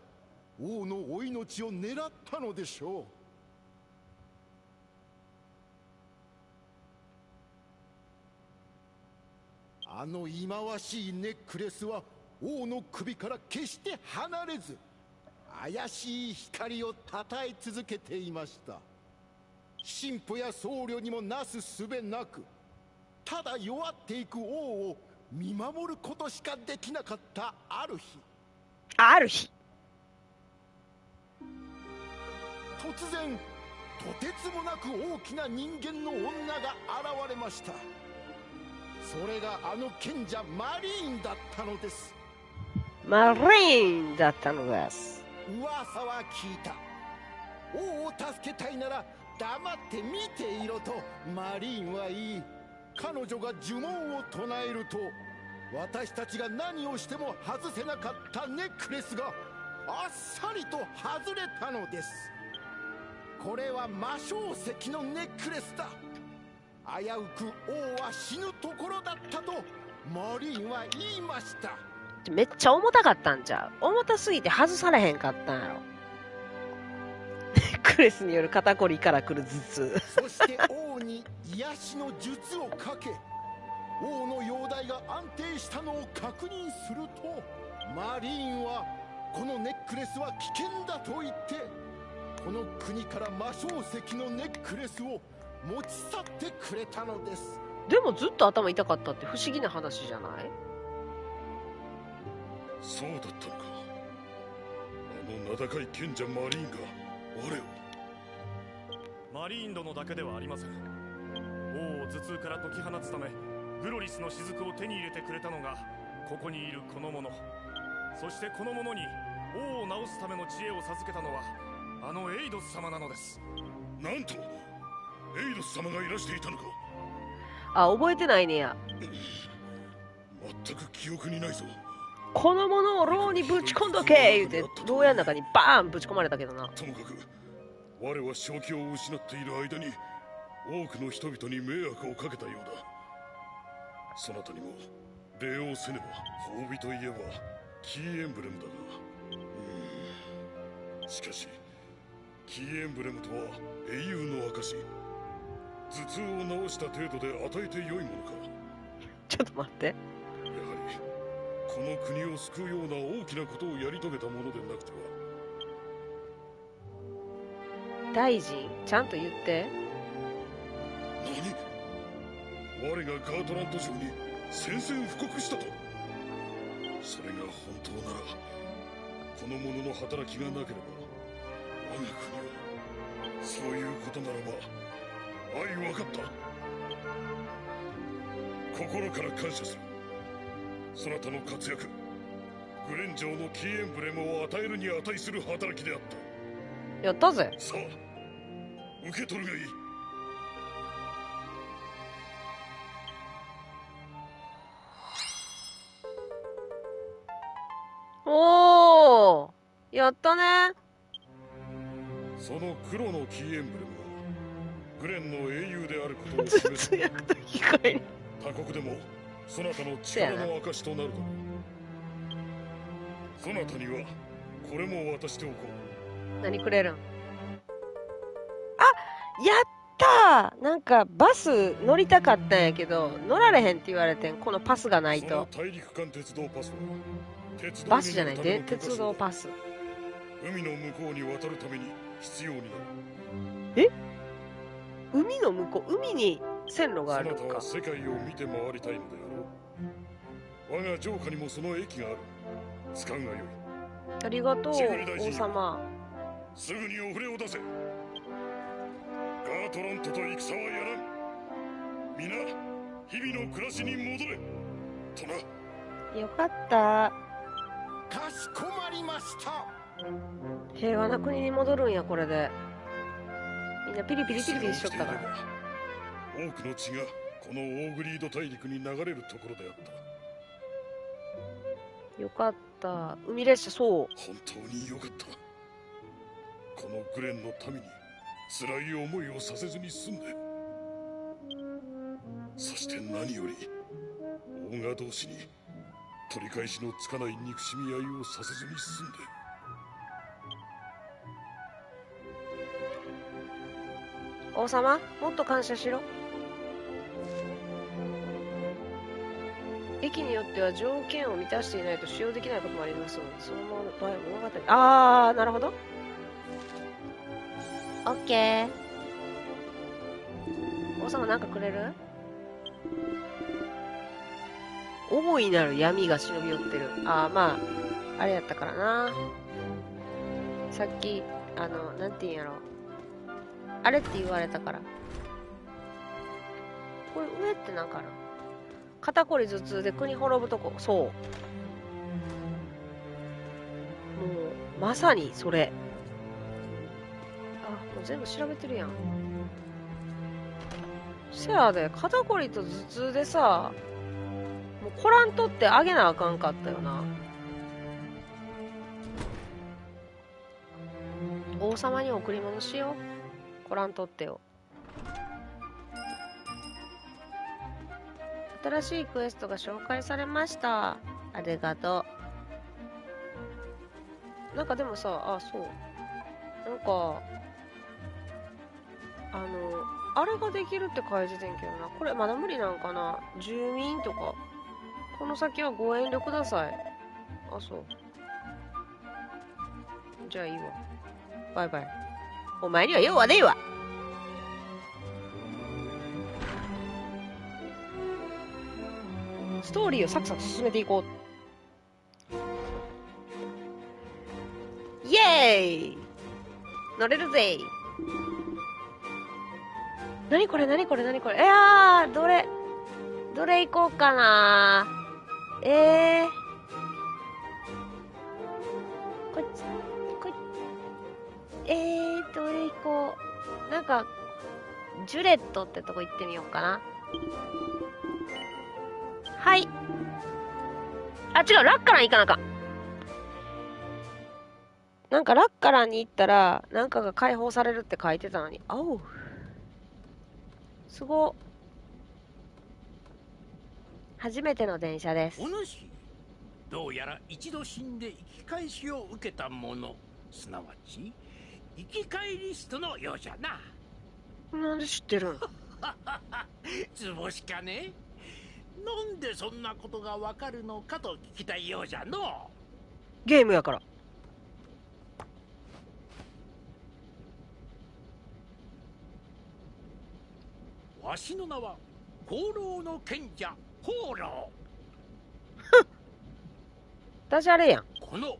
王のお命を狙ったのでしょうあの忌まわしいネックレスは王の首から決して離れず怪しい光をたたえ続けていました。神父や僧侶にもなすすべなくただ弱っていく王を見守ることしかできなかったある日。ある日。突然とてつもなく大きな人間の女が現れましたそれがあの賢者マリーンだったのです。マリーンだったのです。噂は聞いた。王を助けたいなら黙って見ていろとマリーンは言い。彼女が呪文を唱えると私たちが何をしても外せなかったネックレスがあっさりと外れたのです。これは魔性石のネックレスだ危うく王は死ぬところだったとマリーンは言いました。めっちゃ重たかったんちゃう？重たすぎて外されへんかったんやろ？ネ ックレスによる肩こりからくる頭痛。そして王に癒しの術をかけ王の容体が安定したのを確認するとマリーンはこのネックレスは危険だと言ってこの国から魔性石のネックレスを持ち去ってくれたのです。でもずっと頭痛かったって不思議な話じゃない？そうだったのか。あの名高い賢者マリーンが我を。マリーン殿だけではありません。王を頭痛から解き放つためグロリスの雫を手に入れてくれたのがここにいるこの者。そしてこの者に王を治すための知恵を授けたのはあのエイドス様なのです。なんとエイドス様がいらしていたのか。あ覚えてないねや。全く記憶にないぞ。このものを牢にぶち込んどけ言うて牢屋の中にバーンぶち込まれたけどなともかく我は正気を失っている間に多くの人々に迷惑をかけたようだそなたにも礼をせねば褒美といえばキーエンブレムだがうーんしかしキーエンブレムとは英雄の証頭痛を治した程度で与えて良いものか。ちょっと待って。やはりこの国を救うような大きなことをやり遂げたものでなくては。大臣ちゃんと言って。何？我がガートランド城に宣戦布告したと。それが本当ならこの者の働きがなければ我が国はそういうことならば愛分かった。心から感謝する。そなたの活躍グレン城のキーエンブレムを与えるに値する働きであった。やったぜ。さあ受け取るがいい。おおやったね。その黒のキーエンブレム。はグレンの英雄であることを示す他国でもそなたの力の証となるだろう。そなたにはこれも渡しておこ何くれるん？あやったー！なんかバス乗りたかったんやけど乗られへんって言われてん。このパスがなういと。大陸間鉄道パスは鉄道バスじゃないで鉄道パス。海の向こうに渡るために必要になる海の向こう海に線路があるのか。そなたは世界を見て回りたいのであろう。我が城下にもその駅がある。使うがよい。ありがとう王様。すぐにお触れを出せ。ガートラントと戦はやらん。皆日々の暮らしに戻れ。となよかった。かしこまりました。平和な国に戻るんやこれでみんなピリピリピリピリしとったから。多くの血がこのオーグリード大陸に流れるところであった。よかった。海列車そう。本当によかった。このグレンの民に辛い思いをさせずに済んで。そして何よりオーガ同士に取り返しのつかない憎しみ合いをさせずに済んで王様もっと感謝しろ。駅によっては条件を満たしていないと使用できないこともありますのでその場合は物語ああなるほど。オッケー。王様なんかくれる？大いなる闇が忍び寄ってる。ああまああれやったからな。さっきあのなんて言うんやろあれって言われたから。これ上ってなんかある？肩こり頭痛で国滅ぶとこ。そう。もう、まさにそれ。あ、もう全部調べてるやん。せやで、肩こりと頭痛でさ、もうコランとってあげなあかんかったよな。王様に贈り物しよう。コラン取ってよ。新しいクエストが紹介されました。ありがとう。なんかでもさあそう。なんかあのあれができるって書いててんけどな。これまだ無理なんかな。住民とか。この先はご遠慮ください。あそう。じゃあいいわ。バイバイ。お前には用はねえわ。ストーリーをサクサク進めていこう。イエーイ。乗れるぜ。なにこれなにこれなにこれ。いやーどれどれ行こうかな。えー。こっちこっち。えー、どれ行こう。なんか、ジュレットってとこ行ってみようかな。はい。あ、違う、ラッカラン行かなか。なんかラッカランに行ったら、なんかが解放されるって書いてたのに。あお。すご。初めての電車です。お主どうやら一度死んで生き返しを受けた者すなわち生き返り人のようじゃな。なんで知ってるん？図星かね？なんでそんなことがわかるのかと聞きたいようじゃの。ゲームやから。わしの名は放浪の賢者放浪ダジャレやん。この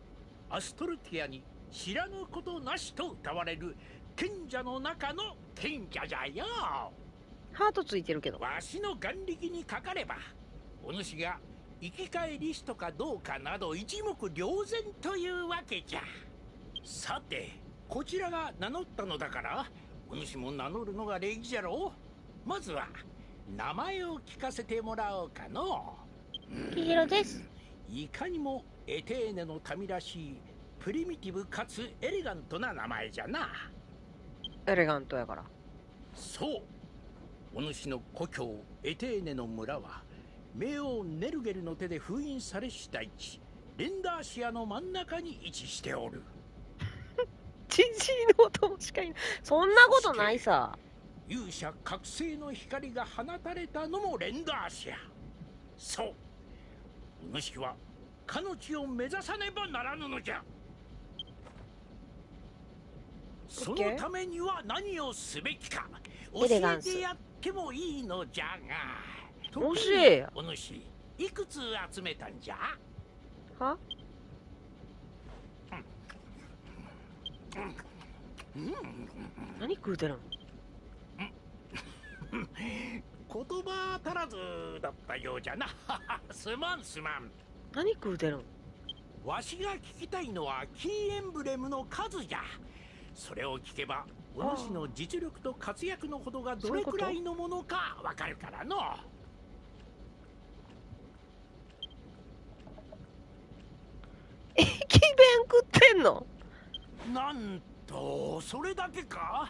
アストルティアに知らぬことなしと歌われる賢者の中の賢者じゃよ。ハートついてるけど。わしの眼力にかかればお主が生き返りしとかどうかなど一目瞭然というわけじゃ。さてこちらが名乗ったのだからお主も名乗るのが礼儀じゃろう。まずは名前を聞かせてもらおうかの。キヒロです。いかにもエテーネの民らしいプリミティブかつエレガントな名前じゃなエレガントやから。そうお主の故郷エテーネの村は冥王ネルゲルの手で封印されし大地レンダーシアの真ん中に位置しておるジジイのお供しかいない。そんなことないさ。勇者覚醒の光が放たれたのもレンダーシアそうお主は彼の地を目指さねばならぬのじゃそのためには何をすべきか。教えてやってもいいのじゃが。教えやお主いくつ集めたんじゃ？は？何食うてるん。言葉足らずだったようじゃなすまん。すまん。何食うてるん。わしが聞きたいのはキーエンブレムの数じゃそれを聞けばお主の実力と活躍のほどがどれくらいのものかわかるからの。駅弁食ってんの？なんとそれだけか？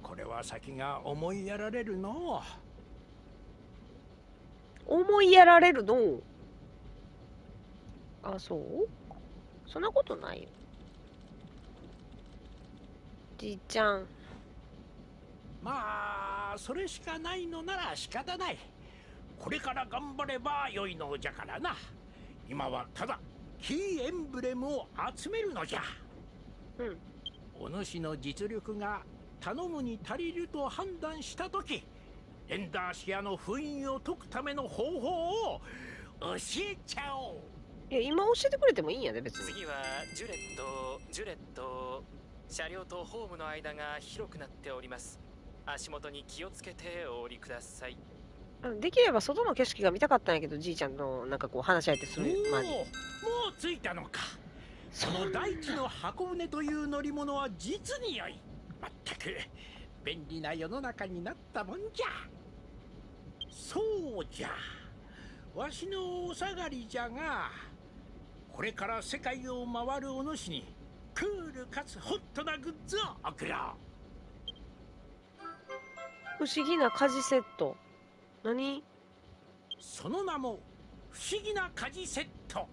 これは先が思いやられるの。思いやられるの？あ、そう？そんなことないよ。じいちゃん。まあそれしかないのなら仕方ない。これから頑張れば良いのじゃからな。今はただキーエンブレムを集めるのじゃ。うんお主の実力が頼むに足りると判断した時エンダーシアの封印を解くための方法を教えちゃおう。いや、今教えてくれてもいいんやで、別に。次はジュレットジュレット車両とホームの間が広くなっております。足元に気をつけてお降りください。うんできれば外の景色が見たかったんやけど、じいちゃんのなんかこう話し相手する前に。おおもう着いたのか。その大地の箱舟という乗り物は実に良い。まったく便利な世の中になったもんじゃ。そうじゃ。わしのお下がりじゃがこれから世界を回るお主にクールかつホットなグッズを送ろう。不思議な家事セット。何？その名も不思議な家事セット。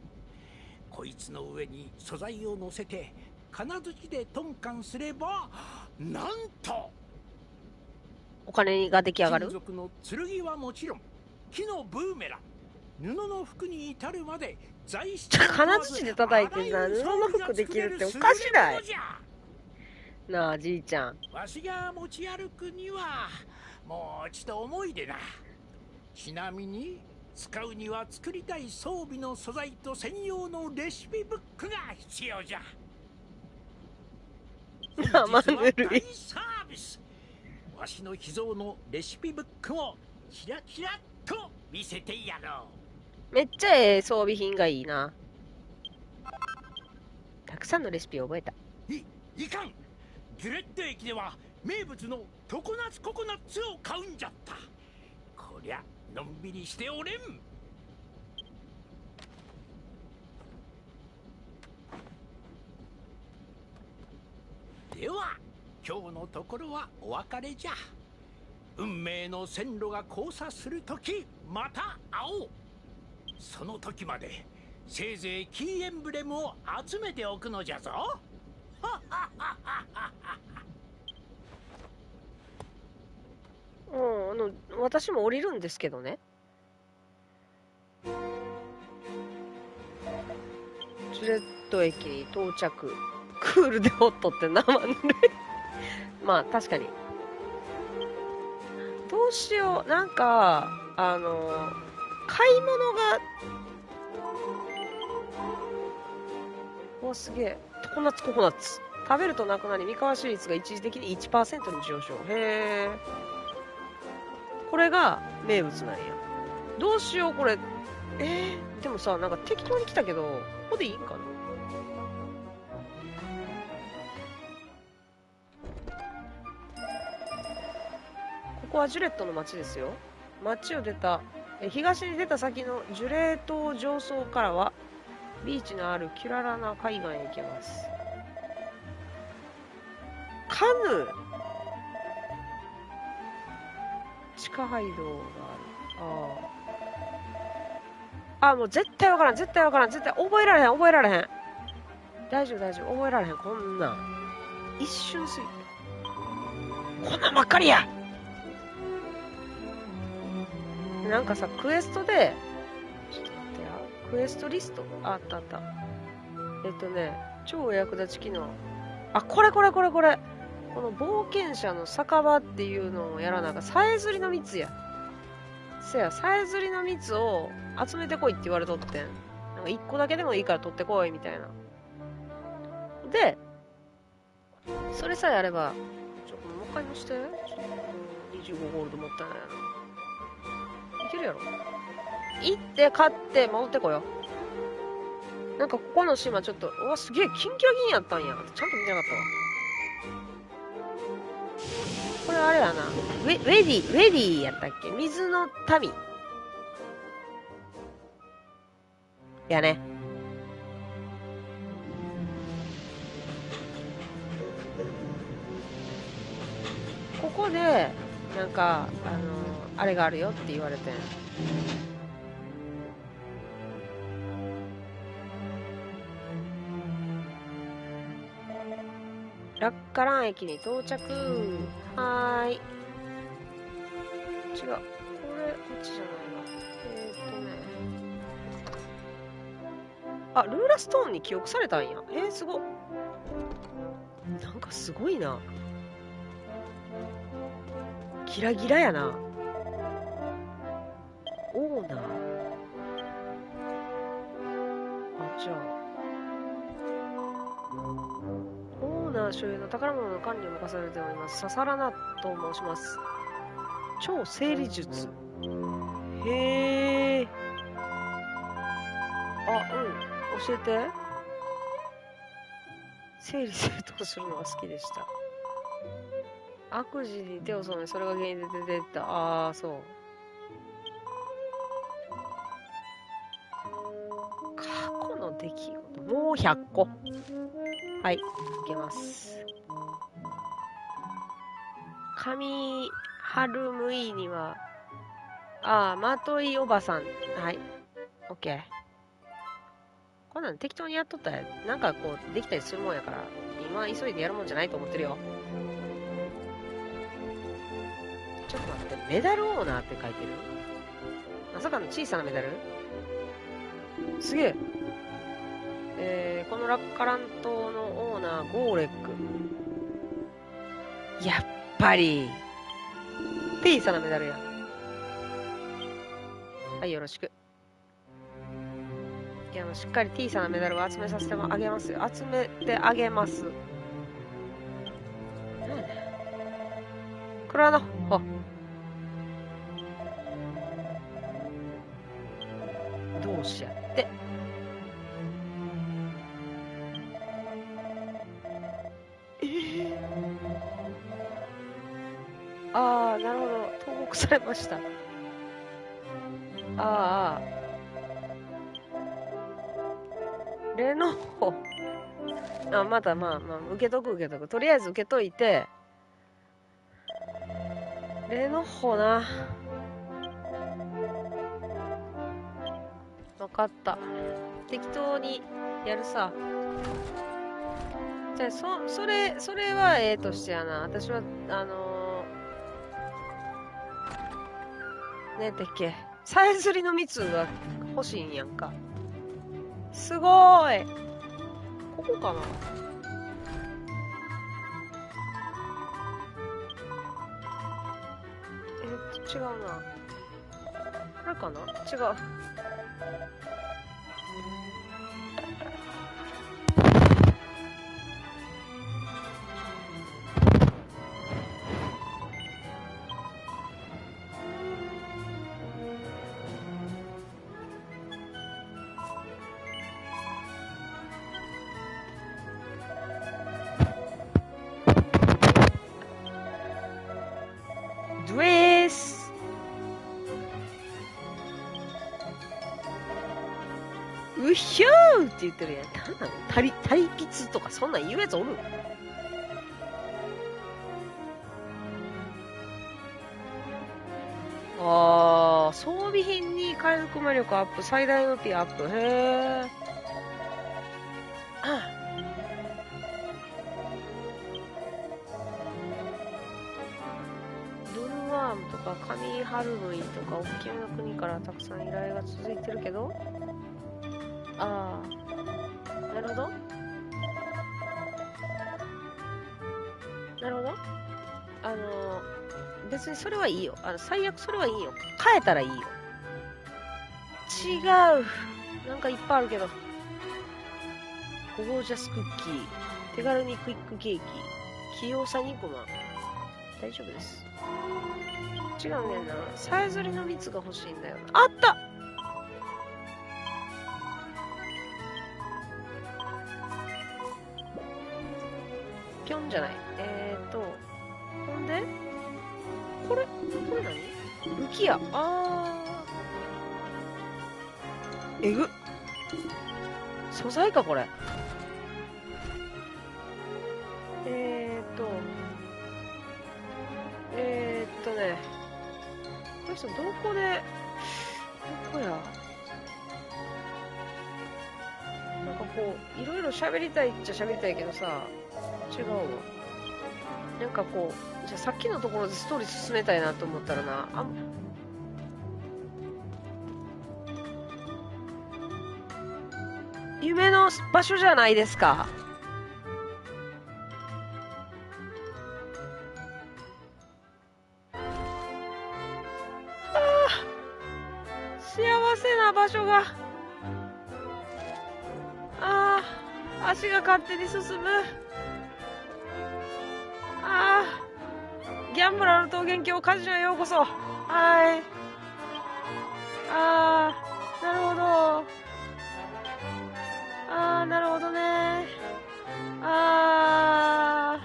こいつの上に素材を乗せて金槌でトンカンすればなんとお金が出来上がる？金属の剣はもちろん木のブーメラン布の服に至るまで金槌で叩いてなあらゆる布の服できるっておかしない優れものじゃなあ、じいちゃん。わしが持ち歩くにはもうちと重いでなちなみに使うには作りたい装備の素材と専用のレシピブックが必要じゃ生ぬるい。大サービスわしの秘蔵のレシピブックをキラキラっと見せてやろうめっちゃええ装備品がいいな。たくさんのレシピを覚えた。いいかん。ギュレット駅では名物の常夏ココナッツを買うんじゃった。こりゃのんびりしておれん。では今日のところはお別れじゃ。運命の線路が交差する時また会おう。その時までせいぜいキーエンブレムを集めておくのじゃぞもう、あの、私も降りるんですけどね。ジュレット駅に到着。クールでホットって生ぬるい。まあ、確かに。どうしよう。なんか、あの、買い物が、お、すげえ。ココナッツココナッツ。食べるとなくなり三河市率が一時的に1%に上昇。へえこれが名物なんや。どうしようこれ。えー、でもさなんか適当に来たけどここでいいんかな。ここはジュレットの街ですよ。街を出た東に出た先のジュレー島上層からはビーチのあるキュララな海岸へ行けます。カヌー。地下街道がある。あああもう絶対わからん。絶対わからん。絶対覚えられへん。覚えられへん。大丈夫大丈夫。覚えられへん。こんなん。一瞬すぎ。こんなんばっかりや。なんかさクエストでちょっと待ってやクエストリスト？あったあった。えっとね超役立ち機能。あこれこれこれこれ。この冒険者の酒場っていうのをやらなあかん。さえずりの蜜や。せやさえずりの蜜を集めてこいって言われとってん。なんか1個だけでもいいから取ってこいみたいな。でそれさえあればちょもう一回乗して。25ゴールドもったいないな。いけるやろ行って買って戻ってこようなんかここの島ちょっとうわすげえキンキラキンやったんやちゃんと見てなかったわこれあれやな。ウェウェディ、ウェディやったっけ？水の民。やね。ここで、なんか、あのあれがあるよって言われて。ん。ラッカラン駅に到着。はーい。違う。これこっちじゃないわ。えー、っとね。あルーラストーンに記憶されたんや。えー、すごなんかすごいな。ギラギラやなオーナー？あじゃあオーナー所有の宝物の管理を任されております。ササラナと申します。超整理術。へえ。あ、うん。教えて。整理整頓するのが好きでした。悪事に手を染め、それが原因で出てった。ああ、そう。過去の出来事。もう100個。はい、いけます。上春むいには、ああ、まといおばさん。はい、オッケー。こんなん適当にやっとったら、なんかこう、できたりするもんやから、今急いでやるもんじゃないと思ってるよ。ちょっと待って、メダルオーナーって書いてる？まさかの小さなメダル？すげえ。えー、このラッカラン島のオーナー、ゴーレック。やっぱり、小さなメダルや。はい、よろしく。いや、もうしっかり小さなメダルを集めさせてあげますよ。集めてあげます。なんやねん。クラノ、ました。ああ。レノホ。あ、まだまあまあ、受けとく受けとく。とりあえず受けといて。レノホな。わかった。適当にやるさ。じゃあ、そ、それ、それはええとしてやな。私は、あのー、ねてっけ？さえずりの蜜が欲しいんやんか。すごーい。ここかな？えっと、違うな。これかな？違う。つとかそんなん言うやつおるあー、装備品に回復魔力アップ、最大のピアップ。へー。あドルワームとかカミハルムイとか大きめの国からたくさん依頼が続いてるけど？ああ別にそれはいいよ。あの最悪それはいいよ。変えたらいいよ。違う。なんかいっぱいあるけど。ゴージャスクッキー。手軽にクイックケーキ。器用さ2コマ大丈夫です。違うねんな。さえずりの蜜が欲しいんだよな。あった！ぴょんじゃない。浮きやあー。えぐ。っ素材かこれ。えーと。えー、っとね。この人どこでどこや。なんかこういろいろ喋りたいっちゃ喋りたいけどさ。違うわなんかこうじゃあさっきのところでストーリー進めたいなと思ったらなあ夢の場所じゃないですか。幸せな場所が。ああ足が勝手に進む。ンブラの桃源郷カジノへようこそ。はい。ああなるほど。ああなるほどね。ああ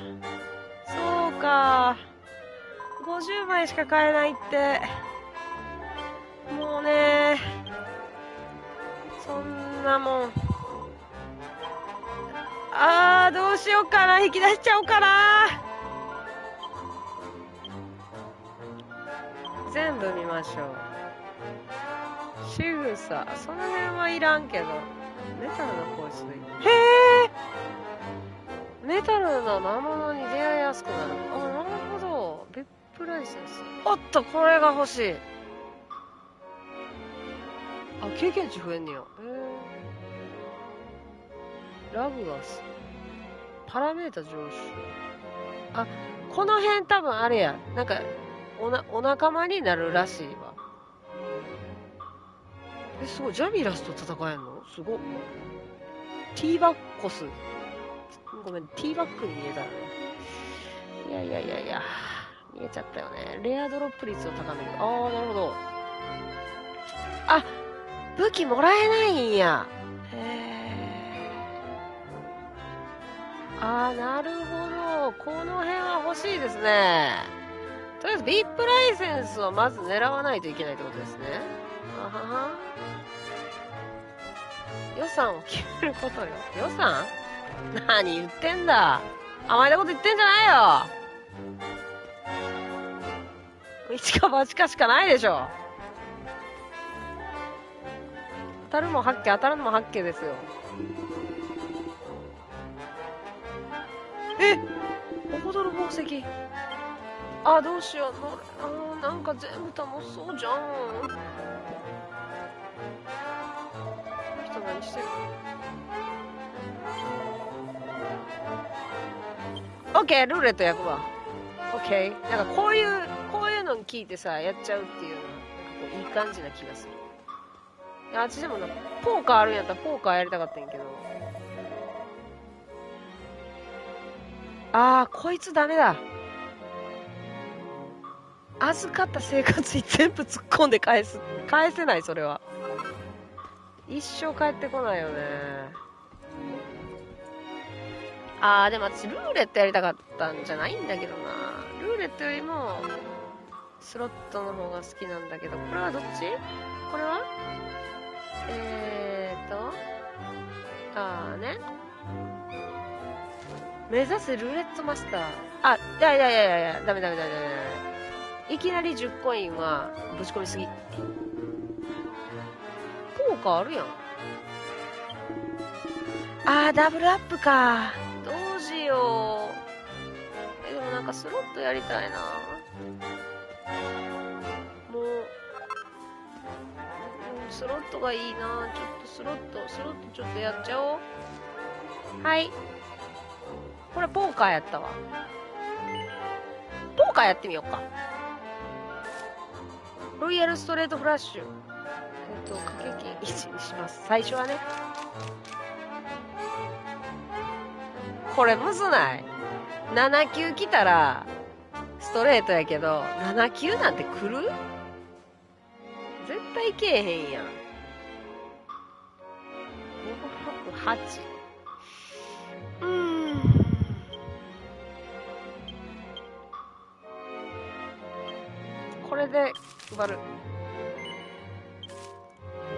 そうか。50枚しか買えないって。もうねそんなもん。あーどうしようかな。引き出しちゃおうかな。全部見ましょう。仕草。その辺はいらんけど。メタルの香水へえ。メタルな魔物に出会いやすくなる。あなるほど。別府ライセンス。おっとこれが欲しい。あ経験値増えんねや。へえ。ラグガス。パラメータ上昇。あこの辺多分あれや。なんかおなお仲間になるらしいわ。えすごい。ジャミラスと戦えんの？すご。っティーバッコス。ごめんティーバックに見えた。ねいやいやいやいや。見えちゃったよね。レアドロップ率を高める。ああなるほど。あ武器もらえないんや。へえあーなるほど。この辺は欲しいですね。とりあえず VIP ライセンスをまず狙わないといけないってことですね。あはは。予算を決めることよ。予算？何言ってんだ。甘えたこと言ってんじゃないよ。一か八かしかないでしょ。当たるも八景当たるのも八景ですよ。え？っおどる宝石。あどうしよう。のあなんか全部楽しそうじゃん。この人何してる？オッケールーレット焼くわ。オッケーなんかこういうこういうのに聞いてさやっちゃうっていうのはいい感じな気がする。いや私でもなポーカーあるんやったらポーカーやりたかったんやけど。ああこいつダメだ。預かった生活費全部突っ込んで返す。返せないそれは。一生帰ってこないよね。ああでも私ルーレットやりたかったんじゃないんだけどな。ルーレットよりもスロットの方が好きなんだけど、これはどっち？これは？えーと、あーね。目指せルーレットマスター。あ、いやいやいやいやいや、ダメダメダメダメダメ。いきなり10コインはぶち込みすぎ。ポーカーあるやん。あー、ダブルアップか。どうしよう。え、でもなんかスロットやりたいな。もう、うんスロットがいいな。ちょっとスロット、スロットちょっとやっちゃおう。はい。これポーカーやったわ。ポーカーやってみようか。ロイヤルストレートフラッシュ。えっと、掛け金1にします。最初はね。これむずない ?7 級来たら、ストレートやけど、7級なんて来る？絶対けえへんやん。5、6、8。で配る。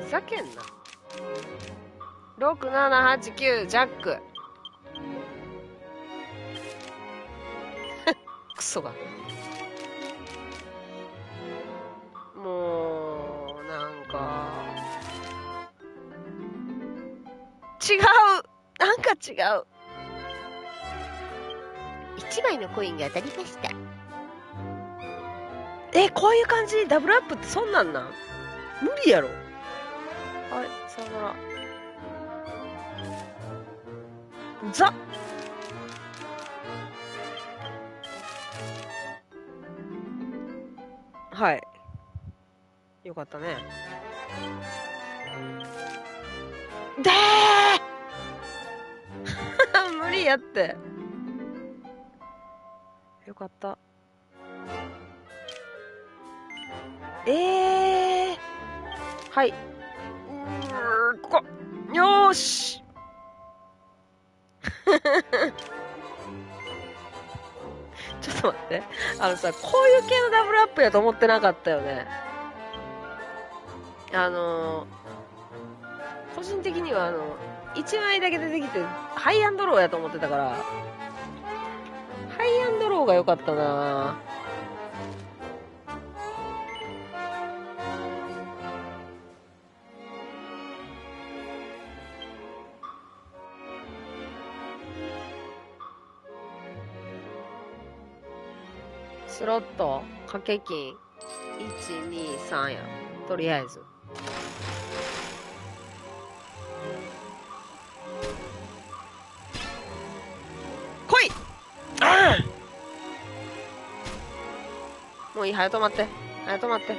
ふざけんな。6、7、8、9、ジャック。クソが。もう、なんか。違うなんか違う。1枚のコインが当たりました。え、こういう感じダブルアップってそんなんなん？無理やろ。はい、さよなら。ザはい。よかったね。でー 無理やって。よかった。えー。はい。うんここ。よーし。ちょっと待って。あのさ、こういう系のダブルアップやと思ってなかったよね。あのー個人的にはあの、1枚だけ出てきて、ハイアンドローやと思ってたから、ハイアンドローが良かったなスロット、掛け金、1、2、3や。とりあえず。来いああもういい、早止まって。早止まって。うん。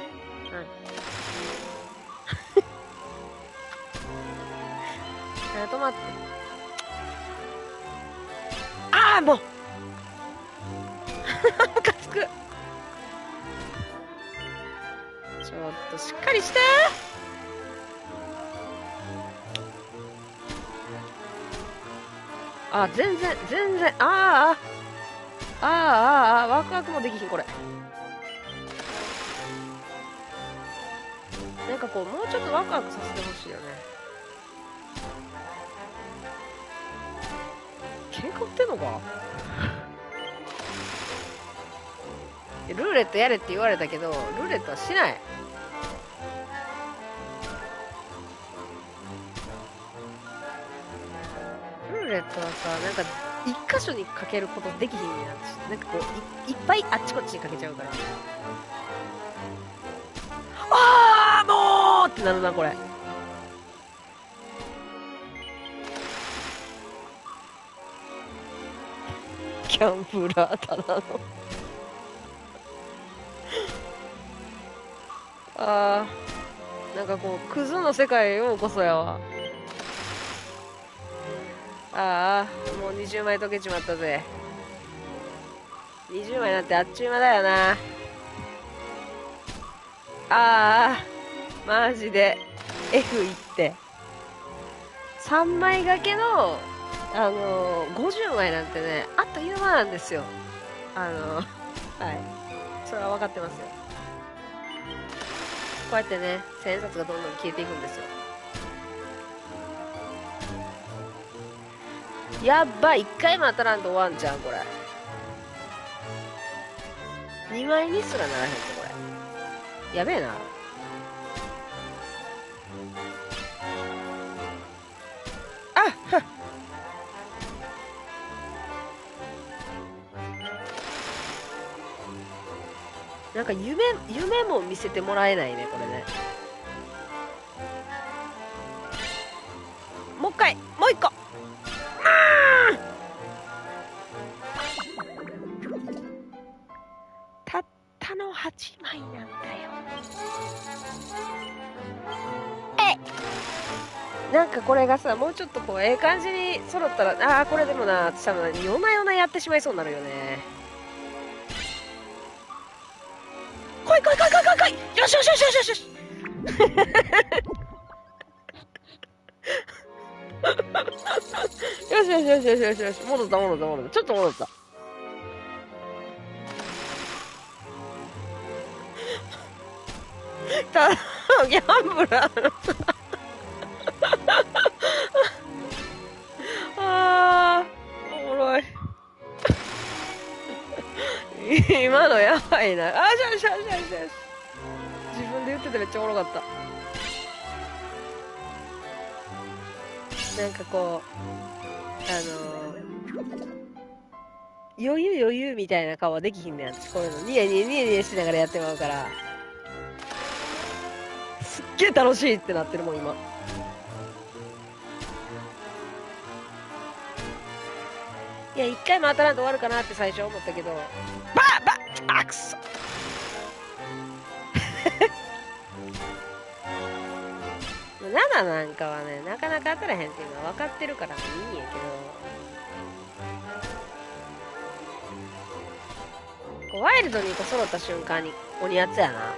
早止まって。ああ、もう く。ちょっとしっかりしてあ、全然、全然、ああ、ああ、ああ、ああ、ワクワクもできひん、これ。なんかこう、もうちょっとワクワクさせてほしいよね。喧嘩売ってんのか？ルーレットやれって言われたけど、ルーレットはしない。ルーレットはさ、なんか、一箇所にかけることできひんねんなんかこうい、いっぱいあっちこっちにかけちゃうから。あーもうってなるな、これ。キャンプラーただの。あー、なんかこう、クズの世界ようこそやわ。ああ、もう20枚溶けちまったぜ。20枚なんてあっちゅう間だよな。ああ、マジで F いって。3枚掛けの、あのー、50枚なんてね、あっという間なんですよ。あのー、はい。それは分かってますよ。こうやってね千円札がどんどん消えていくんですよ。やっば一回も当たらんと終わんじゃんこれ。2枚にすらならへんぞこれ。やべえな。なんか夢夢も見せてもらえないねこれね。もう一回もう一個。たったの8枚なんだよ。えなんかこれがさもうちょっとこうええ感じに揃ったらああこれでもな私多分夜な夜なやってしまいそうになるよね。よしよしよしよしよしよし。戻った戻った戻った。ちょっと戻った。ただギャンブラーの。あおもろい。今のやばいな。あしゃしゃしゃしゃ自分で言っててめっちゃおもろかった。なんかこうあのー余裕余裕みたいな顔はできひんねん私こういうの。ニヤニヤニヤニヤしながらやってまうから。すっげえ楽しいってなってるもん今。いや一回も当たらんと終わるかなって最初思ったけど。バーバーあくそ。7なんかはねなかなか当たらへんっていうのは分かってるからいいんやけど。こうワイルドにこう揃った瞬間に鬼やつやな。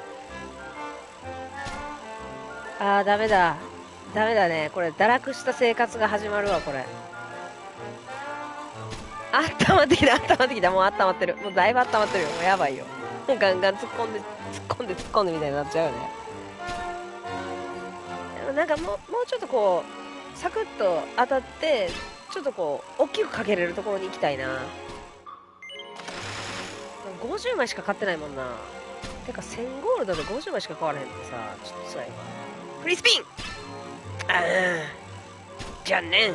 あーダメだ。ダメだね。これ堕落した生活が始まるわこれ。あったまってきたあったまってきた。もうあったまってる。もうだいぶあったまってるよ。もうやばいよ。もうガンガン突っ込んで突っ込んで突っ込んでみたいになっちゃうよね。もなんかもうもうちょっとこうサクッと当たってちょっとこう大きくかけれるところに行きたいな。50枚しか買ってないもんな。てか1000ゴールドで50枚しか買われへんってさちょっと辛いわフリースピン。ああじゃね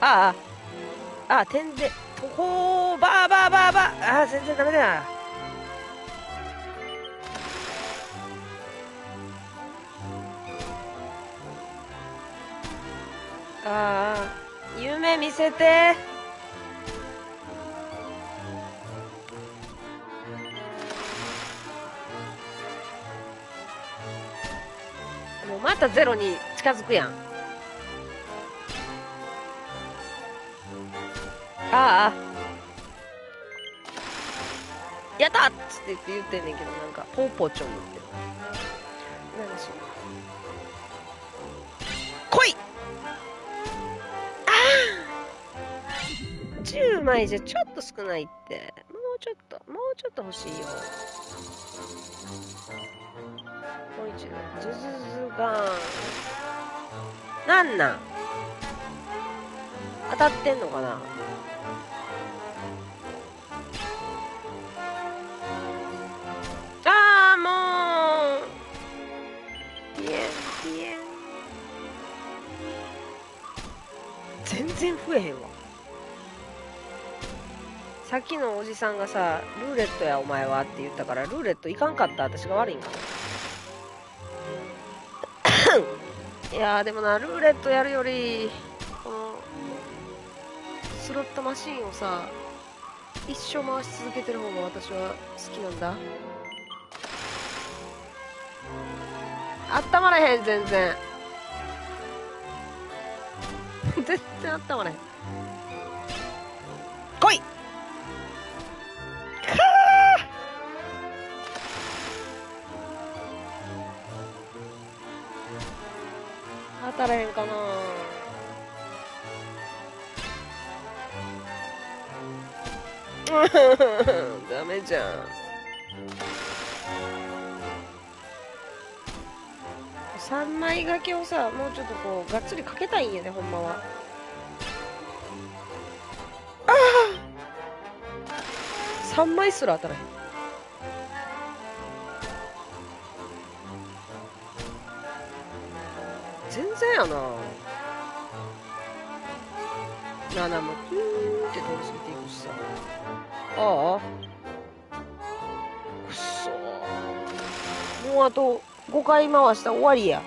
ああああ点でほーバーバーバーバーああ全然ダメだ。なああ夢見せて。もうまたゼロに近づくやん。ああ。やったっつって言って言ってんねんけどなんか。ポーポーチョン言ってる。なんかし来い！10枚じゃちょっと少ないって。もうちょっともうちょっと欲しいよ。もう一度ズズズガーン。なんなん？当たってんのかな？全然増えへんわ。さっきのおじさんがさ「ルーレットやお前は」って言ったからルーレットいかんかった私が悪いんかいやでもなルーレットやるよりこのスロットマシンをさ一生回し続けてる方が私は好きなんだ。あったまれへん全然。全然あったわね。来い。当たらへんかな。ダメじゃん。3枚掛けをさもうちょっとこうがっつりかけたいんやねほんまは。3枚すら当たらへん。全然やな。7もピューンって通り過ぎていくしさ。ああくっそもうあと5回回したら終わりや。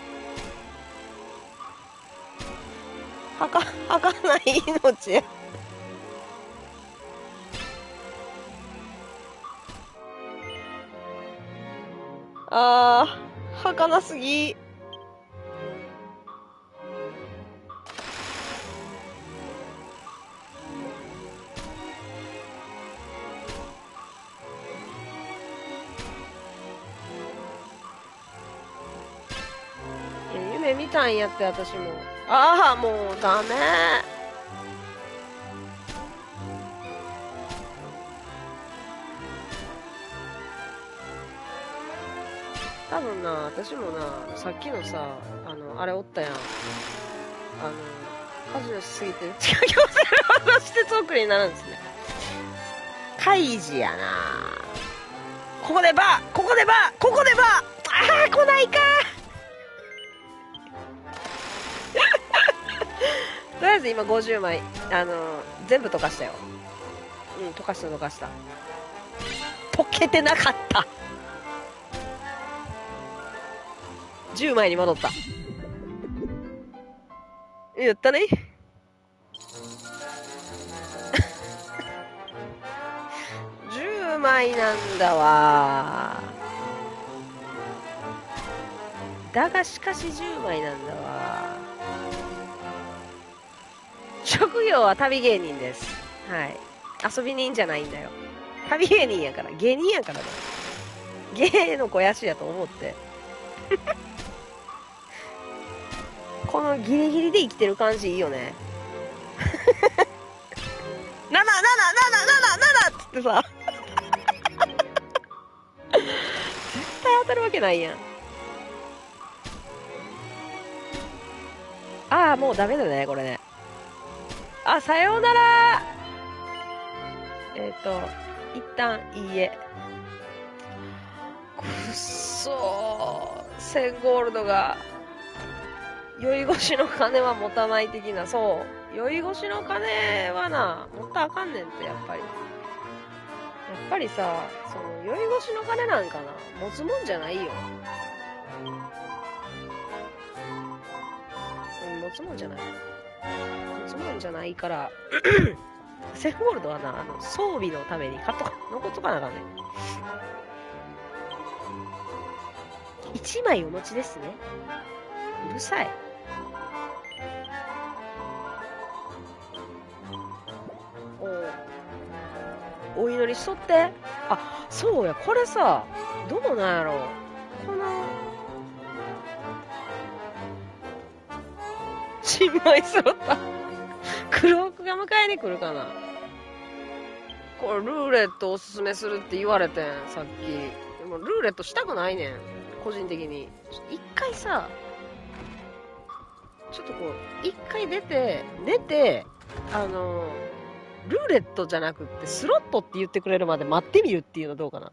はかはかない命や。あーはかなすぎ夢見たんやって私も。ああもうダメ。私もなさっきのさあのあれおったやん。あの家事をしすぎて。近寄せる技してトークになるんですね。カイジやな。ここでバーここでバーここでバー。ああ来ないか とりあえず今50枚あの全部溶かしたよ。うん溶かした溶かした。溶けてなかった。10枚に戻った。やったね。10枚なんだわ。だがしかし10枚なんだわ。職業は旅芸人です。はい。遊び人じゃないんだよ。旅芸人やから芸人やからだ芸の肥やしやと思って。このギリギリで生きてる感じいいよね。7 7 7 7 7 7っつってさ。絶対当たるわけないやん。ああもうダメだねこれね。あさようなら。えっ、と一旦いいえ。くっそー。1000ゴールドが。酔い越しの金は持たない的な。そう。酔い越しの金はな持ったらあかんねんってやっぱり。やっぱりさその酔い越しの金なんかな持つもんじゃないよ。うん持つもんじゃない。持つもんじゃないから セフゴールドはなあの装備のために買っとか残っとかなあかんね1枚お持ちですね。うるさい。お祈りしとって。あそうや。これさどうなんやろ。この新米揃った。黒奥が迎えに来るかな。これルーレットおすすめするって言われてんさっき。でもルーレットしたくないねん。個人的に。一回さちょっとこう一回出て出てあのルーレットじゃなくってスロットって言ってくれるまで待ってみるっていうのどうかな？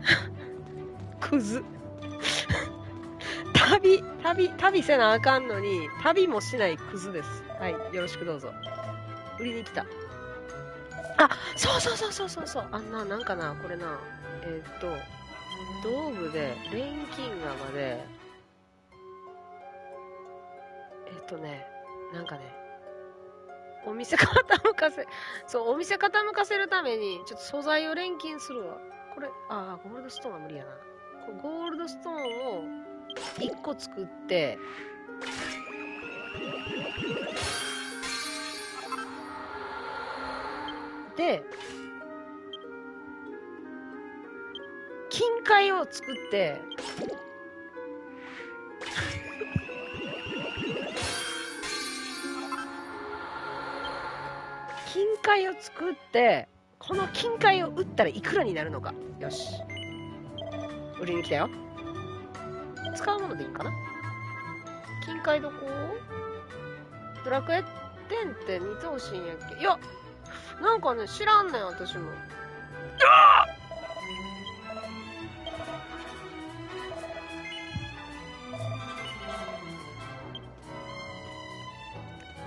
クズ。旅旅旅せなあかんのに旅もしないクズです。はいよろしくどうぞ。売りに来た。あそうそうそうそうそうそう。あんななんかなこれな。えーっと道具で錬金河まで。えっとねなんかねお店傾かせそうお店傾かせるためにちょっと素材を錬金するわ。これああゴールドストーンは無理やな。ゴールドストーンを1個作ってで金塊を作って金塊を作ってこの金塊を売ったらいくらになるのか。よし。売りに来たよ。使うものでいいかな。金塊どこ？ドラクエ？10って見てほしいんやっけ？いやなんかね知らんねん私も。あっ！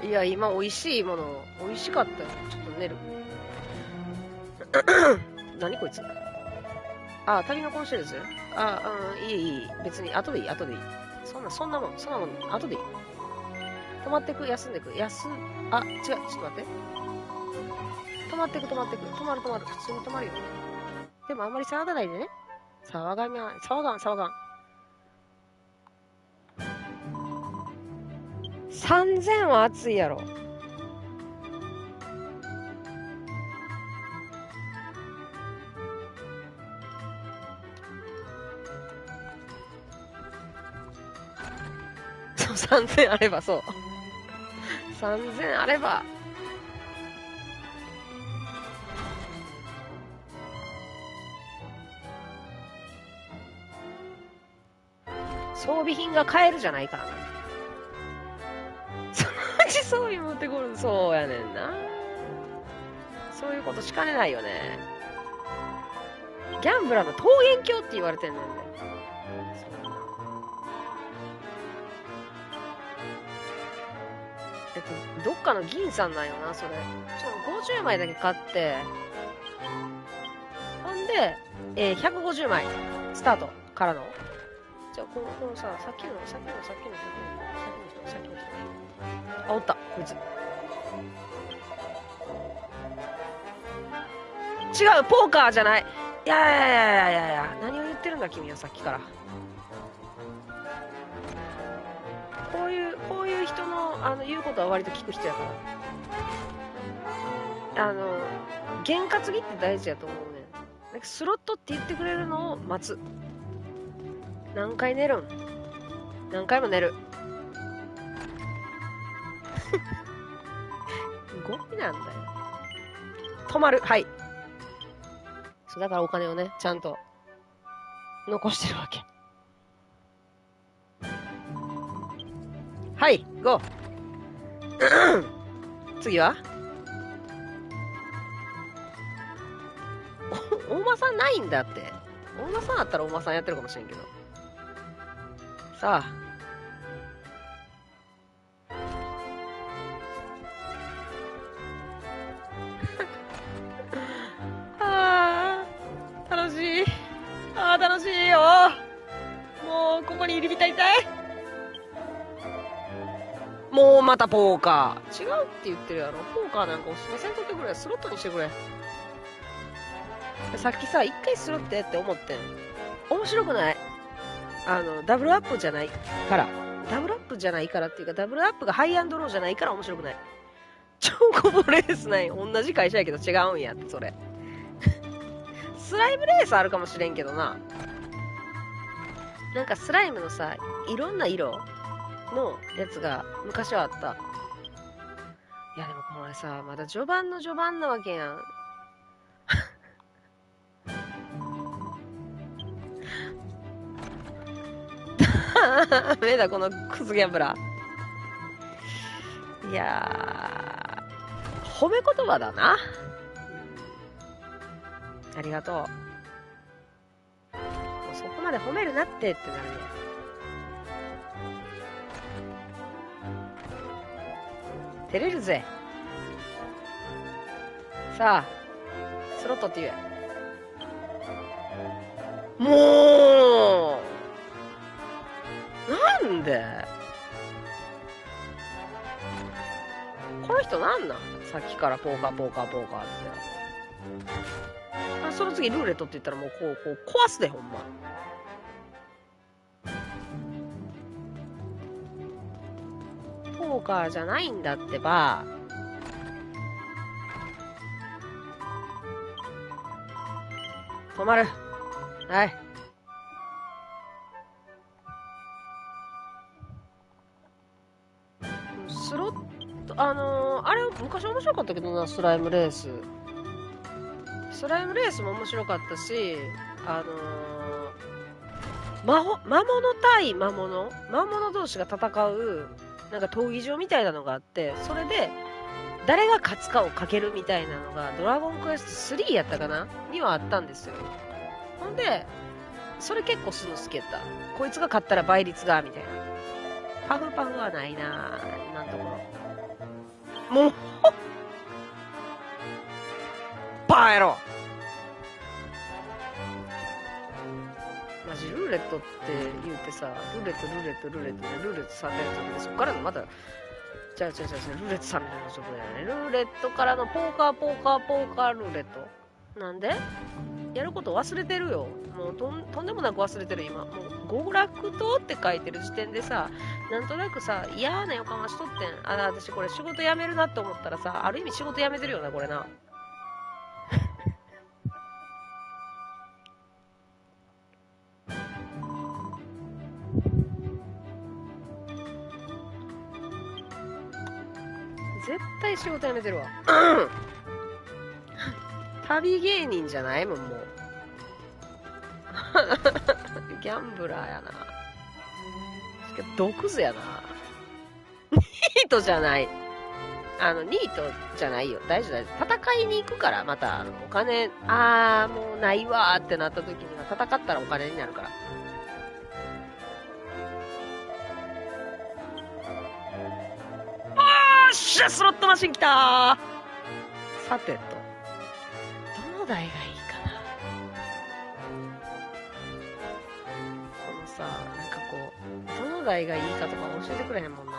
いや今美味しいもの美味しかったよちょっと寝る 何こいつ？あ、旅のコンシェルジュあ、うん、いいいい。別に、後でいい、後でいい。そんな、そんなもん、そんなもん、後でいい。止まってく、休んでく、休、あ、違う、ちょっと待って。止まってく、止まってく、止まる、止まる、普通に止まるよ。でもあんまり騒がないでね。騒がみゃ、騒がん、騒がん。3000は暑いやろ。そう、3000あれば、そう。3000あれば。装備品が買えるじゃないからな。装備持ってこる。そうやねんな。そういうことしかねないよね。ギャンブラーの桃源郷って言われてんねんね。えっと、どっかの銀さんなんよな、それ。ちょ、50枚だけ買って、ほんで、えー、150枚、スタートからの。じゃあ、この、このさ、さっきの、さっきの、さっきの、さっきの、さっきの人、さっきの人。あ、おった、こいつ。違う、ポーカーじゃない。いやいやいやいやいや、何を言ってるんだ、君はさっきから。こういう、こういう人の、あの、言うことは割と聞く人やから。あの、験担ぎって大事やと思うね。なんかスロットって言ってくれるのを待つ。何回寝るん？何回も寝る。ゴミなんだよ。止まる。はい。そう、だからお金をね、ちゃんと残してるわけ。はい、ゴー。次は？お、大間さんないんだって。大間さんあったら大間さんやってるかもしれんけど。さ。あたポーカー。違うって言ってるやろ。ポーカーなんかおすすめせんとってくれ。スロットにしてくれ。さっきさ、一回スロットやって思ってん。面白くない？あの、ダブルアップじゃない？から。ダブルアップじゃないからっていうか、ダブルアップがハイアンドローじゃないから面白くない。超コボレースない。同じ会社やけど違うんやって、それ。スライムレースあるかもしれんけどな。なんかスライムのさ、いろんな色のやつが昔はあった。いやでもこれさ、まだ序盤の序盤なわけやん。ダメだ、このクズギャンブラ。いや、褒め言葉だな。ありがとう。そこまで褒めるなってってなるね。照れるぜ。さあ、スロットって言え。もうなんで？この人なんなん？さっきからポーカーポーカーポーカーって。あその次ルーレットって言ったらもうこう、こう壊すで、ほんま。ーカーじゃないんだってば。止まる。はい。スロットあのーあれ昔面白かったけどなスライムレーススライムレースも面白かったしあのー魔法魔物対魔物？魔物同士が戦うなんか闘技場みたいなのがあってそれで誰が勝つかをかけるみたいなのがドラゴンクエスト3やったかな？にはあったんですよ。ほんでそれ結構するの好きやった。こいつが勝ったら倍率がみたいな。パフパフはないな今んところ。もうバーやろルーレットって言うてさルーレットルーレットルーレットでルーレット3連続でそっからのまたじゃあじゃあじゃあルーレット3連続だよね。ルーレットからのポーカーポーカーポーカールーレット。なんで？やること忘れてるよ。もうとんとんでもなく忘れてる。今もう極楽島って書いてる時点でさなんとなくさ嫌な予感はしとってん。あ私これ仕事辞めるなって思ったらさある意味仕事辞めてるよなこれな。絶対仕事辞めてるわ。旅芸人じゃないもんもう。ギャンブラーやな。しかも毒図やな。ニートじゃない。あのニートじゃないよ。大丈夫大丈夫戦いに行くからまたあのお金あーもうないわーってなった時には戦ったらお金になるから。っしゃスロットマシン来たー。さてと。どの台がいいかな？このさなんかこうどの台がいいかとか教えてくれへんもんな。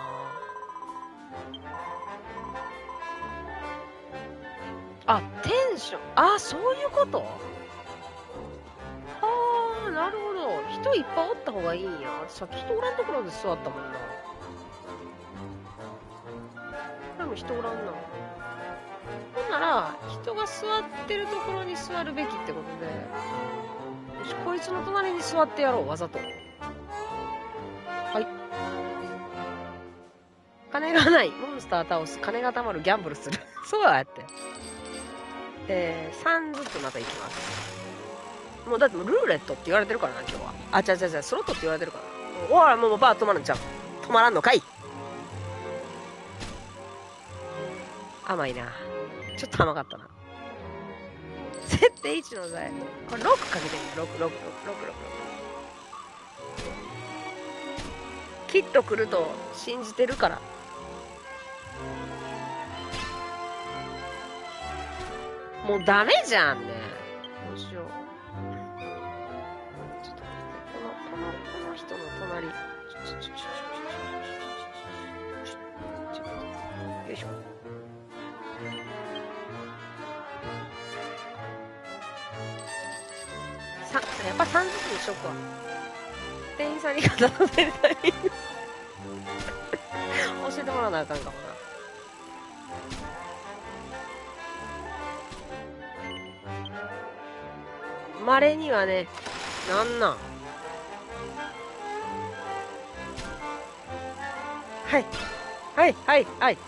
あテンション。あそういうこと？はあなるほど。人いっぱいおった方がいいんや。さっき人おらんところで座ったもんな人おらんな。ほんなら人が座ってるところに座るべきってことでよしこいつの隣に座ってやろうわざと。はい。金がないモンスター倒す金が貯まるギャンブルする。そうやって。えー、3ずつまたいきます。もうだってもうルーレットって言われてるからな今日は。あ違う違う違うスロットって言われてるから。おいもうもうバー止まるんちゃう。止まらんのかい。甘いな。ちょっと甘かったな。設定1の材。これ6かけてみる。6、6、6、6、6。きっと来ると信じてるから。もうダメじゃんね。どうしよう。ちょっと待って、この、この、この人の隣。よいしょ。さやっぱ3ずつにしとくわ店員さんに片付けるタイミング教えてもらわなあかんかもな。稀にはねなんなん？はい。はいはいはい。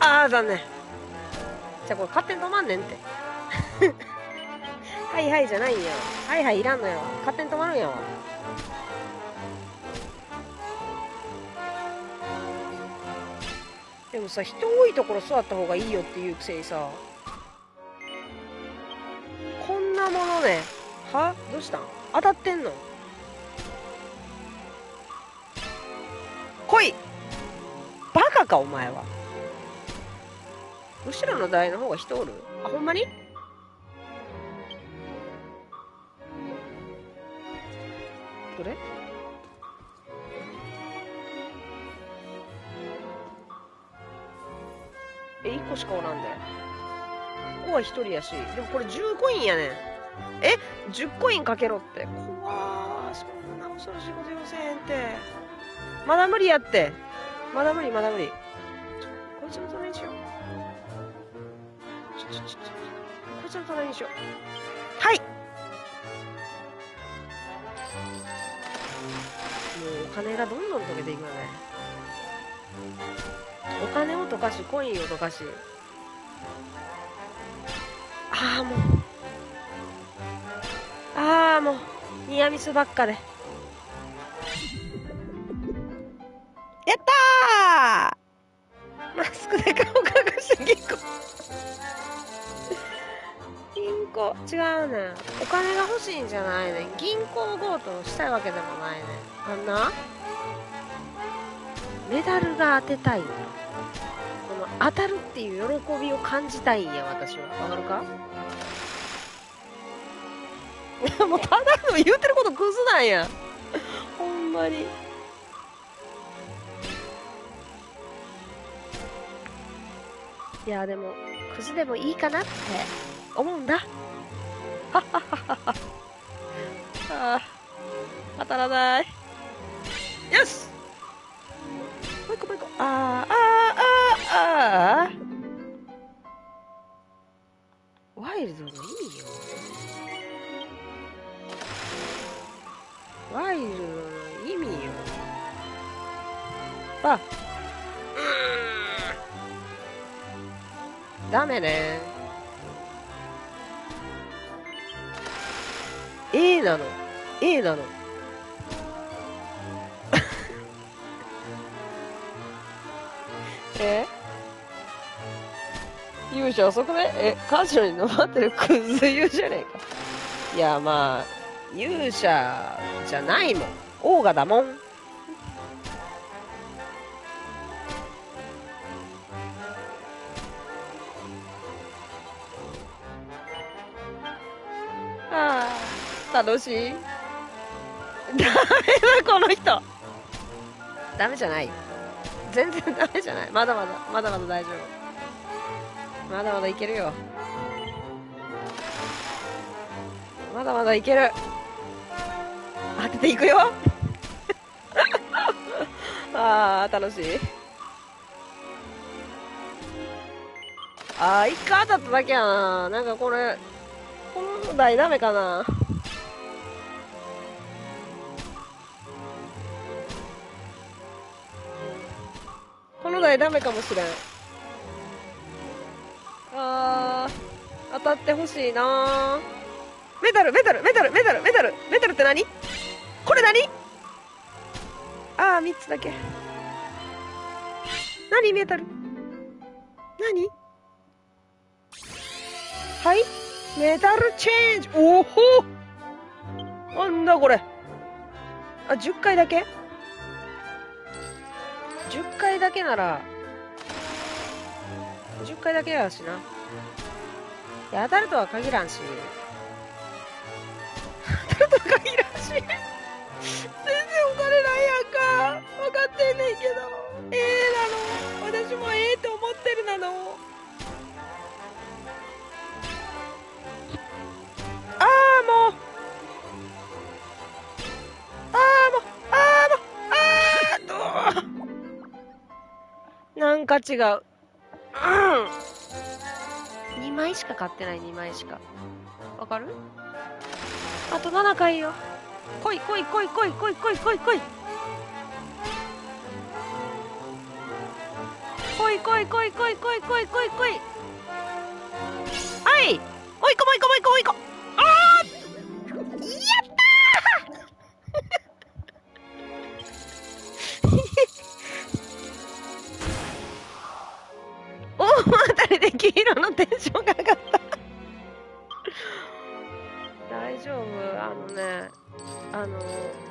ああ残念。じゃあこれ勝手に止まんねんってはいはいじゃないんやはいはいいらんのやわ勝手に止まるんやわでもさ人多いところ座った方がいいよっていうくせにさこんなものねは？どうしたん？当たってんの？来い！バカかお前は。後ろの台の方が人おる？あほんまに？どれ？え1個しかおらんで。ここは1人やし。でもこれ10コインやねん。え？10コインかけろって。怖ーそんな恐ろしいこと言わせへんって。まだ無理やって。まだ無理まだ無理。こいつの隣にしよう。ちょちょちょこいつの隣にしようはい金がどんどん溶けていくよね。お金を貯溶かしコインを溶かし。ああもう。ああもう。ニアミスばっかで。やったー！マスクで顔隠して銀行銀行。違うねん。お金が欲しいんじゃないねん。銀行強盗したいわけでもないねん。あんな？メダルが当てたいんだこの当たるっていう喜びを感じたいんや私は。わかるか？もうただの言うてることクズなんや。ほんまに。いやでもクズでもいいかなって。思うんだ。はっはっはっはああ当たらない。よしもう一個もう一個。あーあーあー。あーワイルドの意味よ。ワイルドの意味よ。あ。ダメね A なの A なのえ？勇者あそこねえ、カジノに登ってるクズ勇者ねえか。いや、まあ、勇者じゃないもん。オーガだもん。楽しい。ダメだ、この人。ダメじゃない。全然ダメじゃない。まだまだ、まだまだ大丈夫。まだまだいけるよ。まだまだいける。当てていくよ。ああ、楽しい。ああ、一回当たっただけやな。なんかこれ、この台ダメかな。この台ダメかもしれん。あー、当たってほしいなメタル、メタル、メタル、メタル、メタル、メタルって何？これ何？あー、3つだけ。何メタル何？はい？メタルチェンジ。おほなんだこれ。あ、10回だけ？?10 回だけなら、10回だけやしな。いや、当たるとは限らんし。当たるとは限らんし。全然お金ないやんか。分かってんねんけど。ええなの。私もええって思ってるなの。ああ、もう。ああ、もう。なんか違う。うん。2枚しか買ってない、2枚しか。わかる？あと7回よ。来い来い来い来い来い来い来い来い。来い来い来い来い来い来い来い来い。はいもう一個もう一個もう一個もう一個あやったー 黄色のテンションが上がった。大丈夫？あのねあの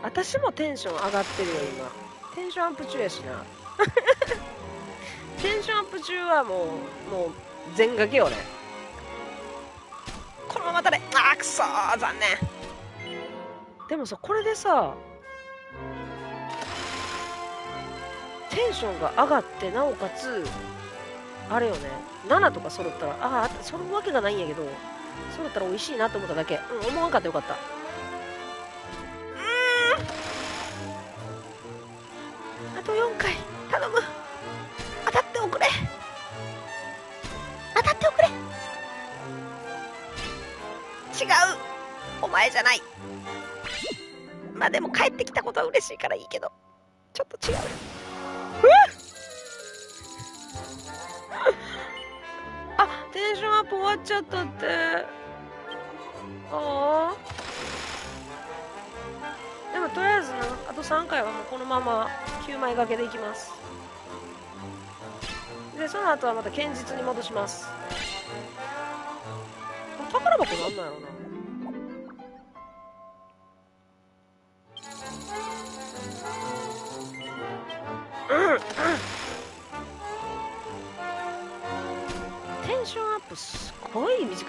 私もテンション上がってるよ今。テンションアップ中やしな。テンションアップ中はもうもう全掛けよねこのままだねあーくそー残念。でもさこれでさテンションが上がってなおかつあれよね。7とか揃ったらああ揃うわけがないんやけど揃ったら美味しいなと思っただけ。うん思わんかったよかった。うん。あと4回。頼む。当たっておくれ。当たっておくれ。違う。お前じゃない。まあでも帰ってきたことは嬉しいからいいけど。ちょっと違う。うわテンションアップ終わっちゃったって。ああ。でもとりあえずな、あと3回はもうこのまま9枚掛けでいきます。で、その後はまた堅実に戻します。これ宝箱なんなんやろ。うな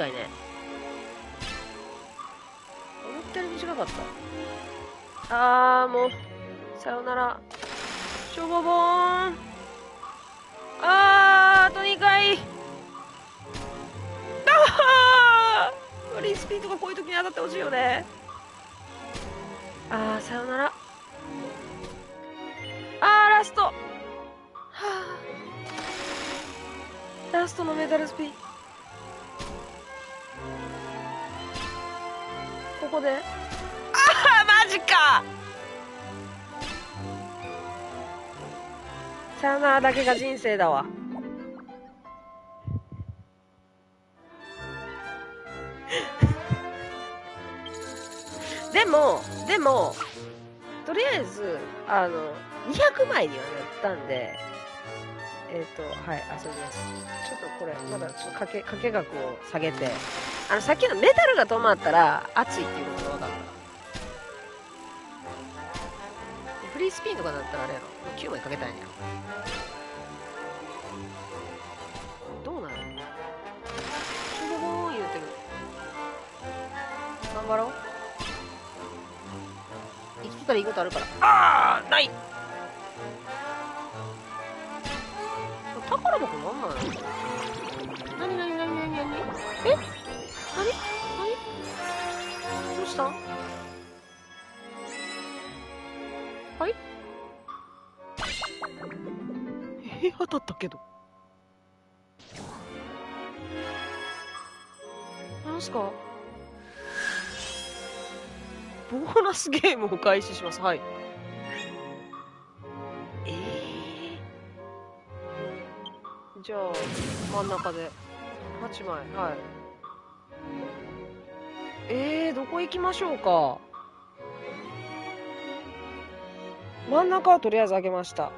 短いね思ったより短かった。あーもうさよなら。しょぼぼーん。あーあと2回。あーフリースピードがこういう時に当たってほしいよね。あーさよなら。あーラスト。はあ。ラストのメダルスピンここで？ああマジか。さよならだけが人生だわ。でもでもとりあえずあの200枚にはなったんでえっ、とはい遊びます。ちょっとこれまだちょっとかけかけ額を下げてあのさっきのメタルが止まったら熱いっていうことが分かったフリースピンとかだったらあれやろもう9枚かけたいん？やどうなるシュボボーン言うてる頑張ろう生きてたらい。いことあるからああない宝箱なんなのなになになになになにえ？なになにどうした？はいえ当たったけど。なんすか？ボーナスゲームを開始します。はい。ええじゃあ真ん中で。8枚。はいえー、どこ行きましょうか？真ん中はとりあえず上げました。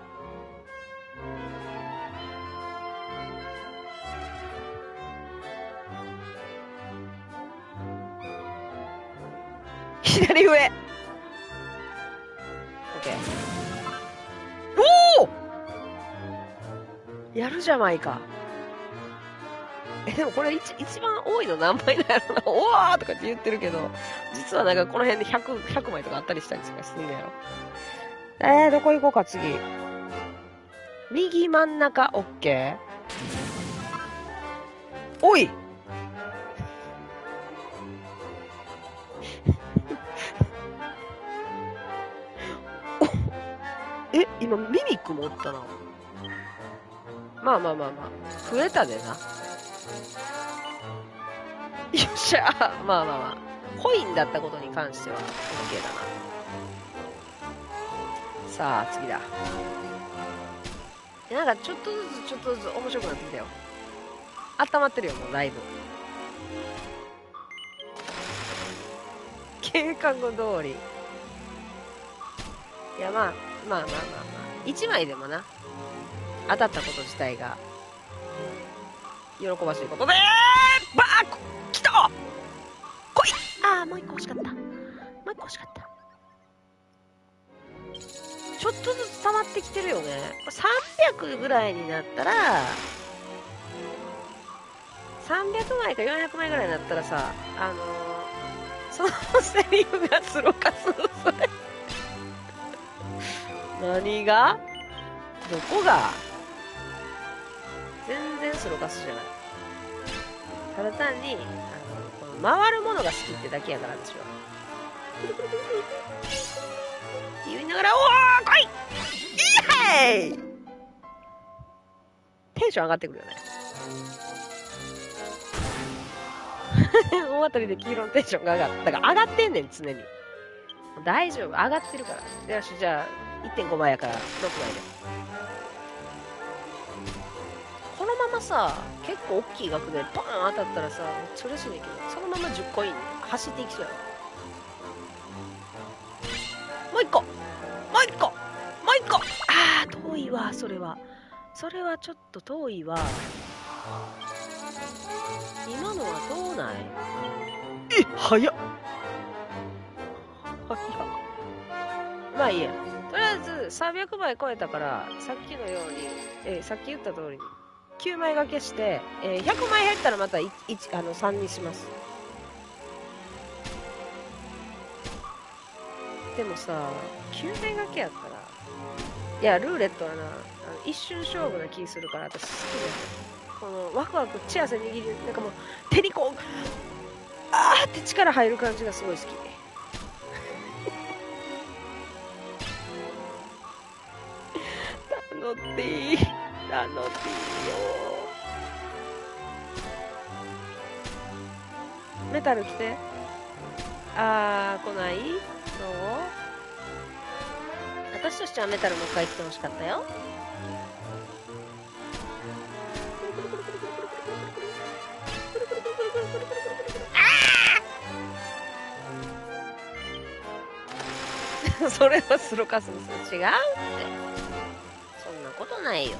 左上。OK おおやるじゃないか。えでもこれ一一番多いの何枚なんやろな。おわーとかって言ってるけど実はなんかこの辺で 100, 100枚とかあったりしたりするんだよえー、どこ行こうか次。右真ん中 OK おい。え今ミミック持ったな。まあまあまあまあ。増えたでな。よっしゃ。まあまあまあ。コインだったことに関しては OK だな。さあ次だ。なんかちょっとずつちょっとずつ面白くなってきたよ。温まってるよもうだいぶ計画通り。いやまあまあまあまあまあ。1枚でもな。当たったこと自体が。喜ばしいことでバーッ来た!来い!ああもう一個欲しかった。もう一個欲しかった。ちょっとずつ溜まってきてるよね。300ぐらいになったら300枚か400枚ぐらいになったらさあのー、そのセリフがスロー化するそれ何が？どこが？全然スローカスじゃない。ただ単にあのこの回るものが好きってだけやから私は。言いながら「おー来い!イエーイ!」テンション上がってくるよね。大当たりで黄色のテンションが上がっただから上がってんねん常に。大丈夫。上がってるから。よしじゃあ1.5倍やから6倍で。ままさ結構大きい額でバーン当たったらさめっちゃ嬉しいねんけどそのまま10コイン。走っていきそうや。ろもう一個。もう一個。もう一個。あー遠いわそれは。それはちょっと遠いわ。今のはどうないえ早っ。早っ。まあいいや。とりあえず300枚超えたからさっきのように、えーさっき言った通りに9枚掛けして、えー100枚減ったらまた 1, あの3にします。でもさ9枚掛けやったらいやルーレットはなあの一瞬勝負な気するから私好きですこのワクワクチアせ握りなんかもう手にこうあーって力入る感じがすごい好き。ナノティーナノティー。よメタル来て。あー来ない？そう？私としてはメタルもう一回来てほしかったよ。あー！それはスロカスです違うって。そんなことないよ。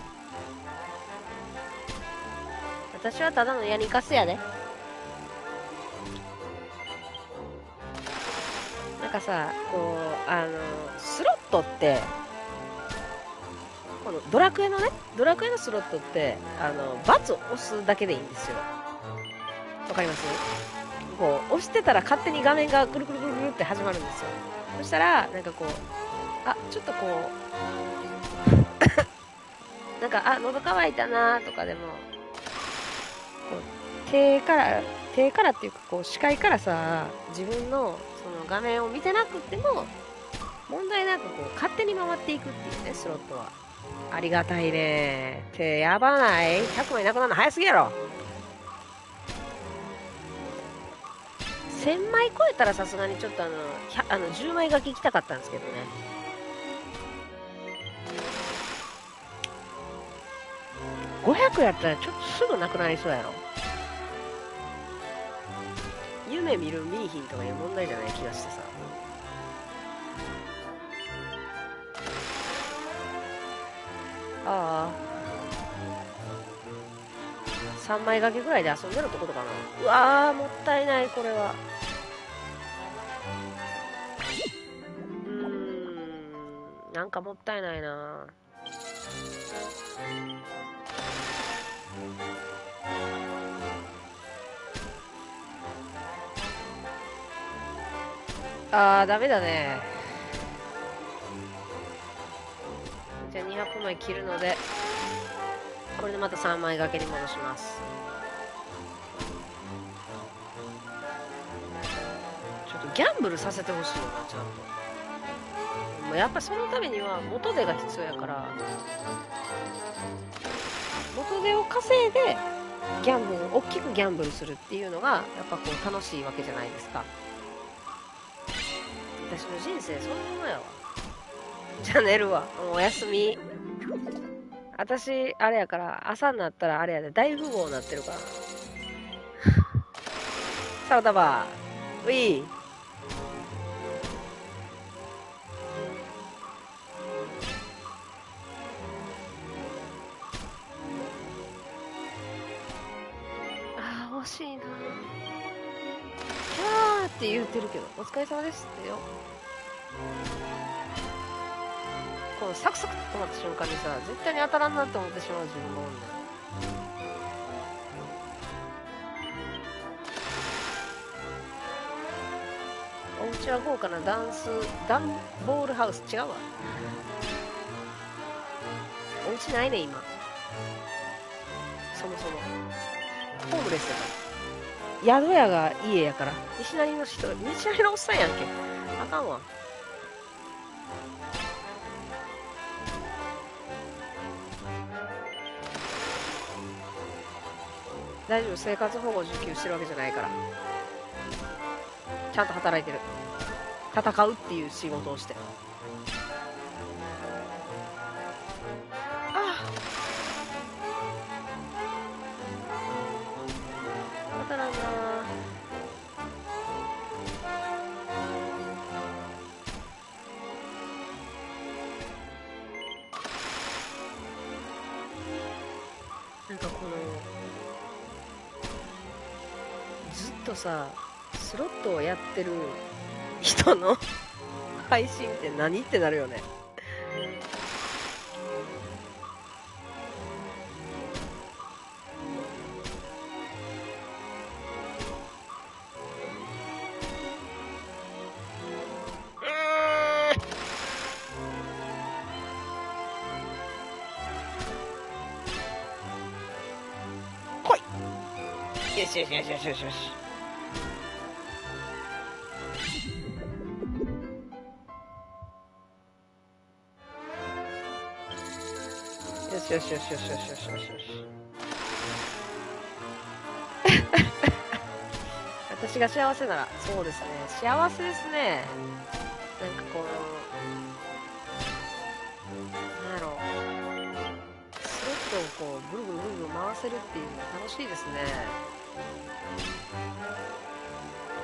私はただのヤニカスやで。なんかさこうあのスロットってこのドラクエのねドラクエのスロットってあのバツを押すだけでいいんですよ。わかります？こう押してたら勝手に画面がぐるぐるぐるぐるって始まるんですよ。そしたらなんかこうあちょっとこう なんかあ喉乾いたなとかでもこう手から手からっていうかこう視界からさ自分のその画面を見てなくても問題なくこう勝手に回っていくっていうねスロットは。ありがたいね。手やばない。100枚なくなるの早すぎやろ。1000枚超えたらさすがにちょっとあの100あの10枚書き行きたかったんですけどね。500やったらちょっとすぐなくなりそうやろ。夢見る見いひんとかいう問題じゃない気がしてさ。ああ。3枚掛けぐらいで遊んでるってことかな。うわーもったいないこれは。うん。なんかもったいないな。あーダメだね。じゃあ200枚切るのでこれでまた3枚掛けに戻します。ちょっとギャンブルさせてほしいよなちゃんと。やっぱそのためには元手が必要やから。元手を稼いでギャンブル大きくギャンブルするっていうのがやっぱこう楽しいわけじゃないですか。私の人生そのままやわ。じゃあ寝るわもうおやすみ。私あれやから朝になったらあれやで。大富豪になってるから。サラダバー。ウィーって言ってるけどお疲れ様ですってよ。このサクサクと止まった瞬間にさ絶対に当たらんなって思ってしまう自分がおんねん。お家は豪華なダンスダンボールハウス違うわ。お家ないね今。そもそも。ホームレスやから。宿屋が家やから。西成の人西成のおっさんやんけ。あかんわ。大丈夫生活保護受給してるわけじゃないから。ちゃんと働いてる。戦うっていう仕事をして。さスロットをやってる人の 配信って何ってなるよね。来い。よしよしよしよしよし。よしよしよしよしよしよしよし私が幸せならそうですね幸せですねなんかこうなんやろうスロットをこうぐるぐるぐるぐる回せるっていうのが楽しいですね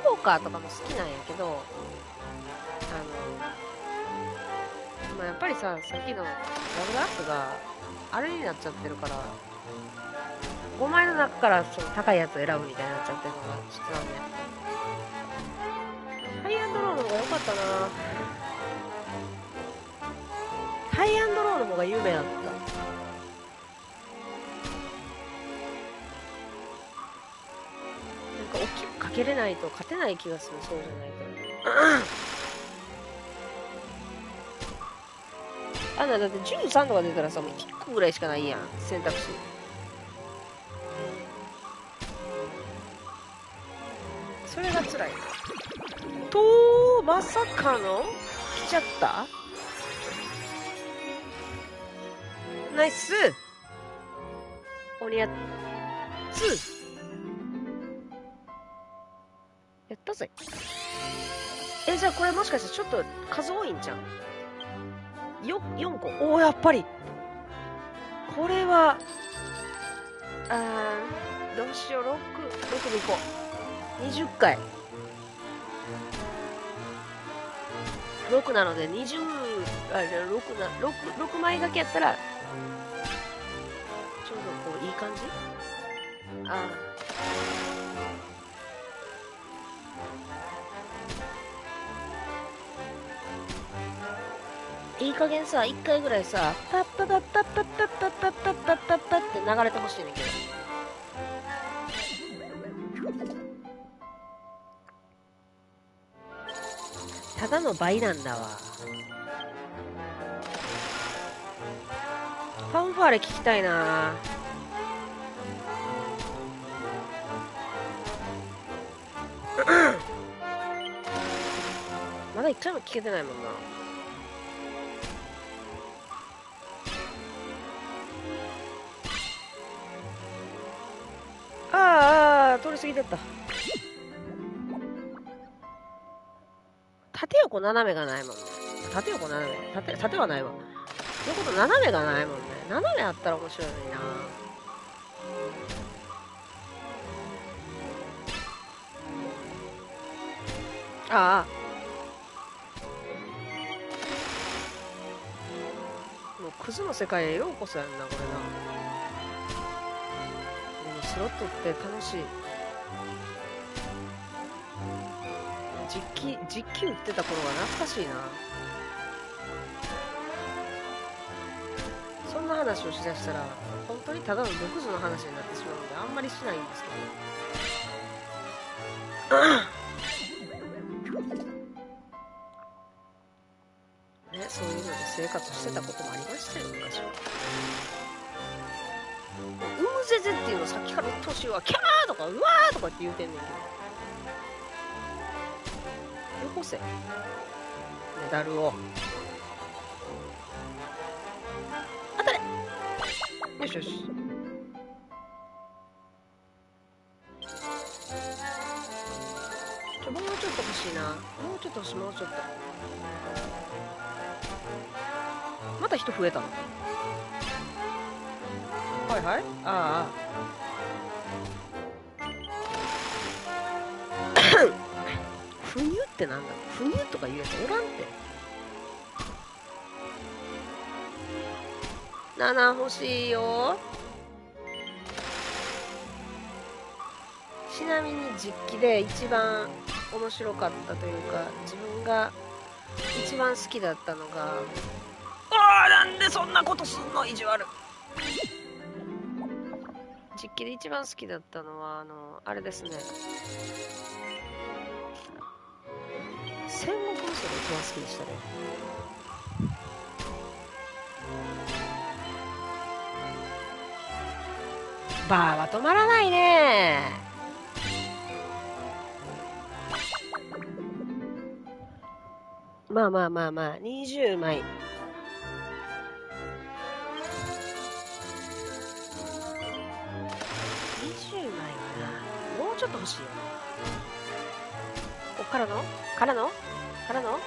ポーカーとかも好きなんやけどあのまあ、やっぱりささっきのラブラックがあれになっちゃってるから。5枚の中からその高いやつを選ぶみたいになっちゃってるのがちょっとなんでハイアンドローの方が良かったな。ハイアンドローの方が有名だった。なんか大きくかけれないと勝てない気がするそうじゃないと。あんなだって13とか出たらさもう1個ぐらいしかないやん。選択肢。それが辛い。とまさかの？来ちゃった？ナイス。鬼やつ。やったぜ。えじゃあこれもしかしてちょっと数多いんじゃんよ4個。おおやっぱり。これはあーどうしよう。66でいこう。20回。6なので20あじゃあ6な 6, 6枚掛けやったらちょうどこういい感じ？あー。いい加減さ1回ぐらいさパッパパッパッパッパッパッパッパッパッパッパって流れてほしいねんけどただの倍なんだわファンファーレ聞きたいなまだ一回も聞けてないもんなああ通り過ぎてった。縦横斜めがないもんね。縦横斜め。縦縦はないわ。横と斜めがないもんね。斜めあったら面白いのにな。ああ。もうクズの世界へようこそやんなこれな。スロットって楽しい。実機実機売ってた頃が懐かしいな。そんな話をしだしたら本当にただの毒図の話になってしまうのであんまりしないんですけど。ねそういうので生活してたこともありましたよ昔は。うむぜぜっていうのさっきからうっとうしいわキャーとかうわーとかって言うてん。ねん。けどよこせメダルを当たれよしよしちょもうちょっと欲しいなもうちょっと欲しいもうちょっとまた人増えたのはいはい。ああ。不乳ってなんだ？不乳とか言うやつおらんって。7欲しいよ。ちなみに実機で一番面白かったというか自分が一番好きだったのが。ああなんでそんなことすんの？意地悪実機で一番好きだったのはあのあれですね。戦国無双が一番好きでしたね。バーは止まらないね。まあまあまあまあ20枚。ちょっと欲しいよね。こっからの？からの？からの？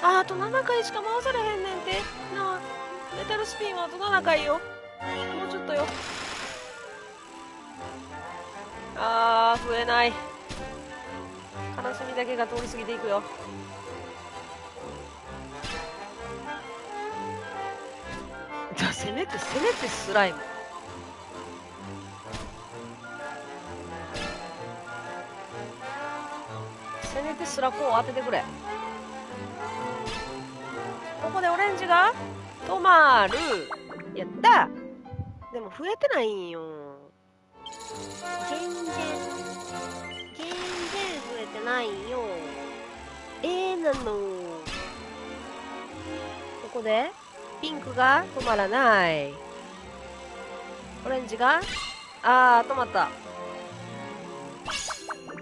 ああと7回しか回されへんねんて。なあメタルスピンはあと7回よ？もうちょっとよ。あー増えない。悲しみだけが通り過ぎていくよ。じゃせめてせめてスライム。せめてスラコを当ててくれ。ここでオレンジが止まる。やった。でも増えてないんよ。全然全然増えてないよ。ええなの。ここでピンクが止まらない。オレンジがあー止まった。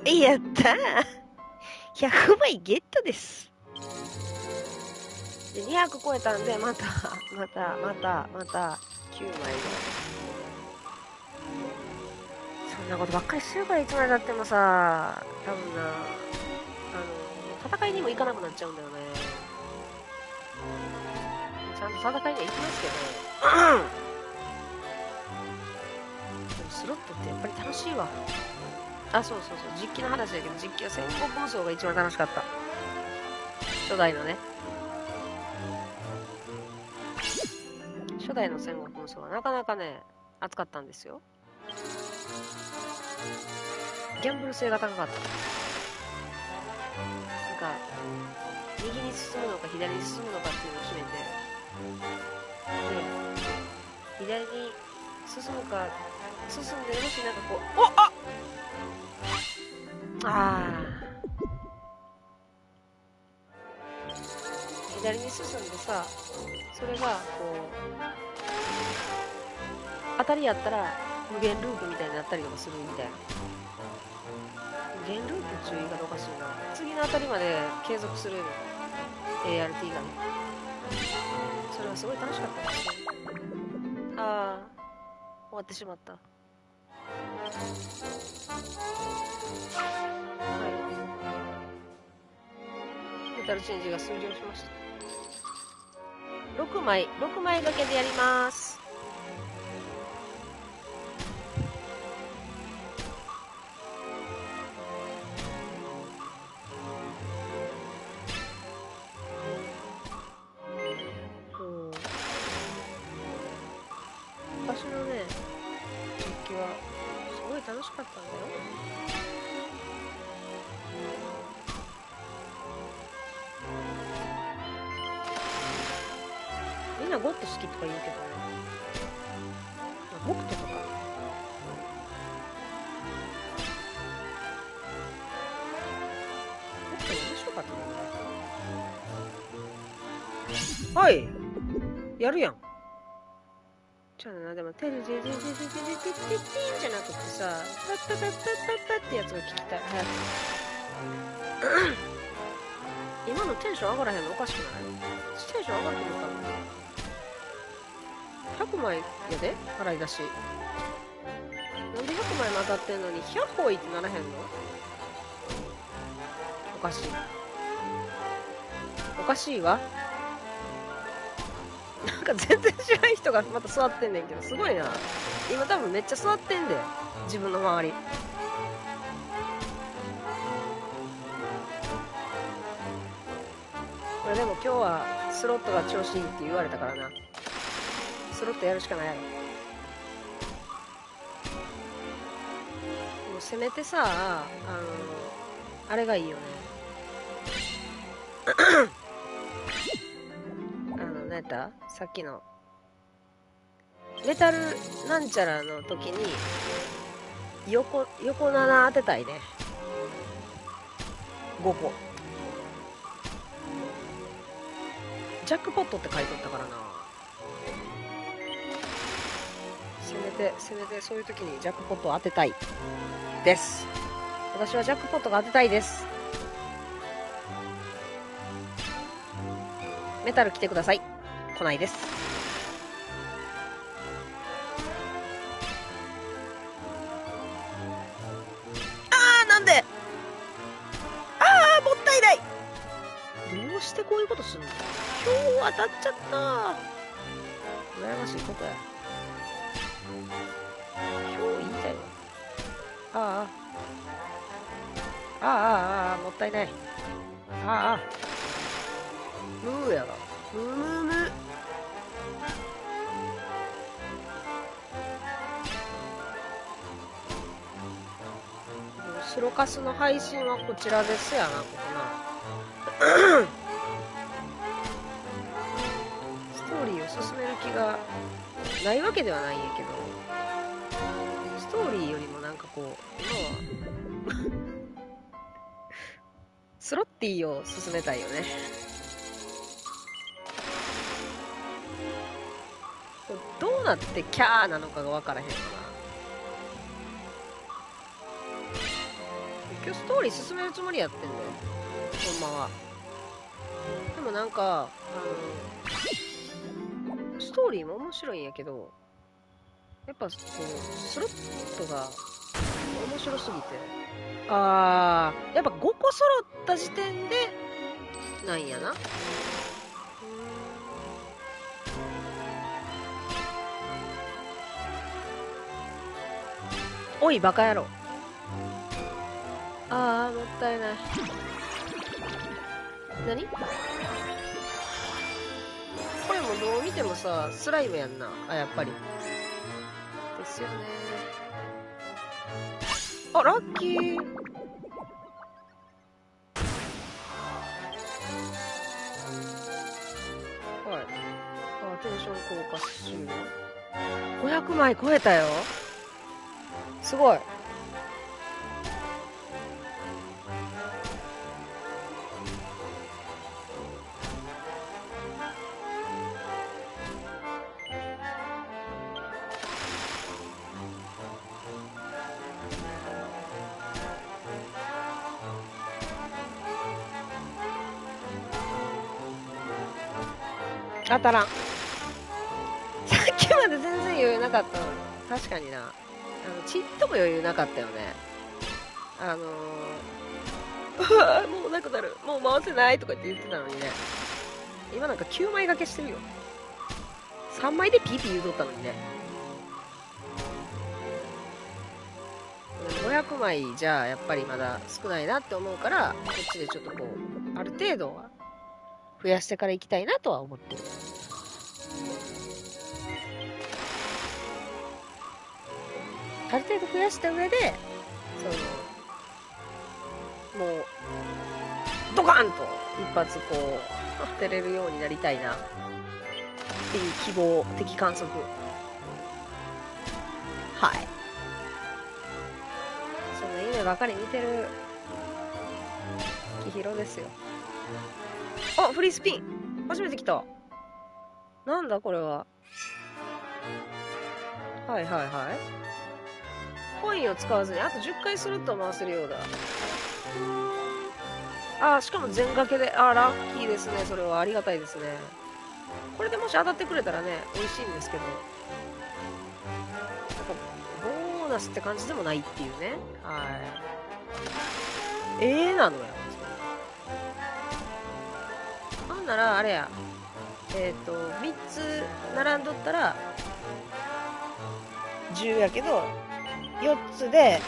やった100枚ゲットです。で200超えたんでまた またまたまた9枚。でそんなことばっかりしてるからいつまでたってもさ多分なあの戦いにも行かなくなっちゃうんだよね。ちゃんと戦いには行きますけど。でもスロットってやっぱり楽しいわあそうそうそう。実機の話だけど実機は戦国無双が一番楽しかった。初代のね。初代の戦国無双はなかなかね熱かったんですよ。ギャンブル性が高かった。なんか右に進むのか左に進むのかっていうのを決めて。で左に進むか進んでもしなんかこうおああー。左に進んでさそれがこう当たりやったら無限ループみたいになったりとかするみたいな。無限ループ注意がおかしいな。次の当たりまで継続する ART がね。それはすごい楽しかった。ですねああ終わってしまった。はい。メタルチェンジが終了しました。6枚6枚だけでやります。やるやんじゃあな、でも、てるてるてるてるてるてるてるじゃなくてさ、パッパッパッパッパッパってやつが聞きたい。早く。今のテンション上がらへんのおかしくない？テンション上がると思ったの100枚やで？払い出し。なんで100枚も当たってんのに、100歩いってならへんの？おかしい。おかしいわ。なんか全然知らん人がまた座ってんねんけど、すごいな。今多分めっちゃ座ってんで、自分の周り。これでも今日はスロットが調子いいって言われたからな。スロットやるしかないやろ。でもせめてさあのあれがいいよねた？さっきの。メタルなんちゃらの時に横横7当てたいね。5個。ジャックポットって書いとったからな。せめてせめてそういう時にジャックポット当てたい。です。私はジャックポットが当てたいです。メタル来てください。来ないです。あーなんで？あーもったいない。どうしてこういうことするの？今日当たっちゃった。羨ましいことや。今日言いたいわ。ああああああああもったいない。ああムーやがムームームースロカスの配信はこちらですやなここな。ストーリーを進める気がないわけではないんやけどストーリーよりもなんかこう今は スロッティを進めたいよね。なってキャーなのかが分からへんかな今日ストーリー進めるつもりやってんだよ。ほんまはでもなんかあのストーリーも面白いんやけどやっぱこうスロットが面白すぎて。あー。やっぱ5個揃った時点でなんやな。おいバカ野郎。あーもったいない。何？これもどう見てもさスライムやんな。あやっぱり。ですよね。あラッキー。はい。あテンション効果終了500枚超えたよ。すごい。当たらん。さっきまで全然余裕なかったのに。確かにな。あのちっとも余裕なかったよね。あの、う わもうなくなる。もう回せないとかって言ってたのにね。今なんか9枚掛けしてるよ。3枚でピーピー言うとったのにね。500枚じゃあやっぱりまだ少ないなって思うからこっちでちょっとこうある程度は増やしてから行きたいなとは思ってる。ある程度増やした上でそのもうドカンと一発こう当てれるようになりたいな。っていう希望的観測。はい。そんな夢ばかり見てるきひろですよ。あフリースピン。初めて来た。なんだこれは。はいはいはい。コインを使わずにあと10回すると回せるようだ。あしかも全掛けで。あラッキーですねそれは。ありがたいですね。これでもし当たってくれたらね美味しいんですけど。なんかボーナスって感じでもないっていうね。はい。ええー、なのよ。なんならあれや。えっ、ー、と3つ並んどったら10やけど4つで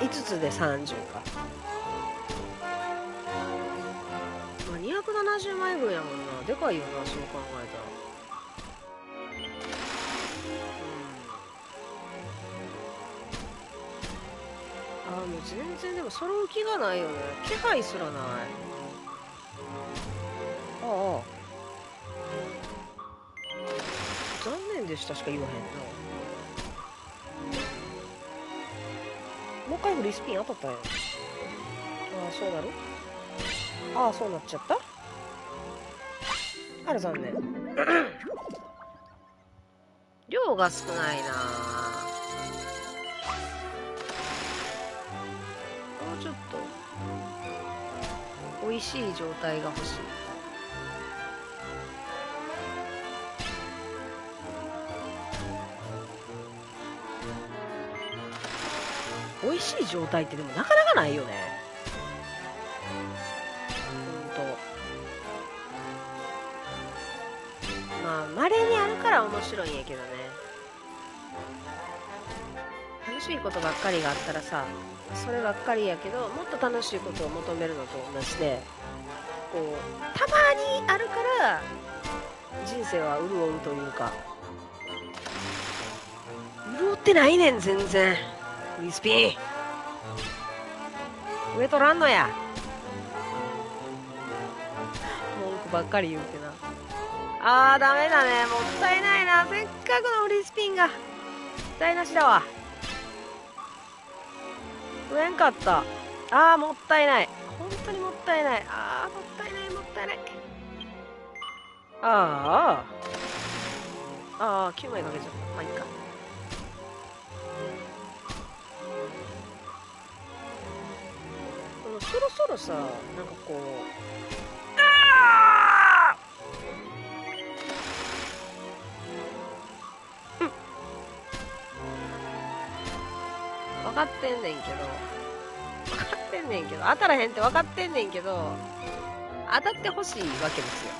20?5 つで30か。まあ270枚分やもんな。でかいよなそう考えたら。うん。あもう全然でも揃う気がないよね。気配すらない。ああ。残念でしたしか言わへんなもう一回フリースピン当たったんや。ああそうなる？ああそうなっちゃった？あら残念。量が少ないな。もうちょっと。美味しい状態が欲しい。しい状態ってでもなかなかないよね。ほんと。まあ稀にあるから面白いんやけどね。楽しいことばっかりがあったらさそればっかりやけどもっと楽しいことを求めるのと同じでこうたまにあるから人生は潤うというか。潤ってないねん全然。フリスピン上取らんのや。文句ばっかり言うてなあーダメだね。もったいないな。せっかくのフリースピンが。台無しだわ。増えんかった。あーもったいない。本当にもったいない。あーもったいないもったいない。あーあー9枚かけちゃった。まあいいかそろそろさなんかこう。あーうん。分かってんねんけど。分かってんねんけど。当たらへんって分かってんねんけど。当たってほしいわけですよ。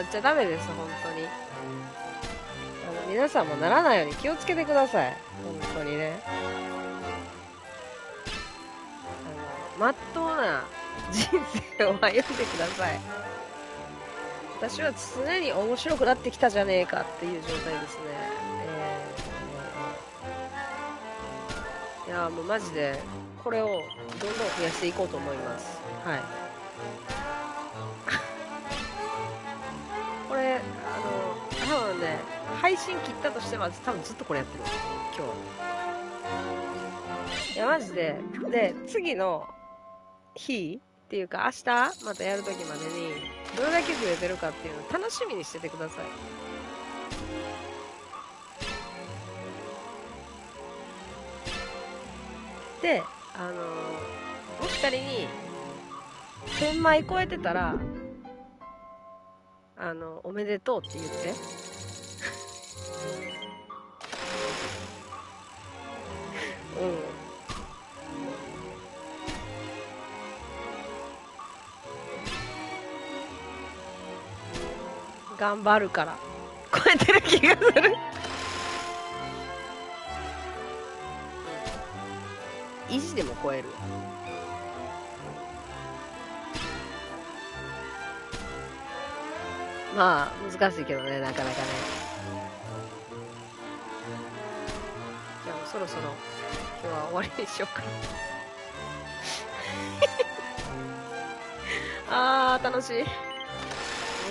なっちゃダメです本当に。あの皆さんもならないように気をつけてください。本当にね。あのまっとうな人生を歩んでください。私は常に面白くなってきたじゃねえかっていう状態ですね、えーいやーもうマジでこれをどんどん増やしていこうと思います。はい。あの多分ね配信切ったとしても多分ずっとこれやってる今日。いやマジで。で次の日っていうか明日またやるときまでにどれだけ増えてるかっていうのを楽しみにしててください。であのもし仮に1000枚超えてたらあのおめでとうって言って。うん。頑張るから。超えてる気がする。維持でも超える。まあ難しいけどねなかなかね。じゃあもうそろそろ今日は終わりにしようかな。あー楽しい。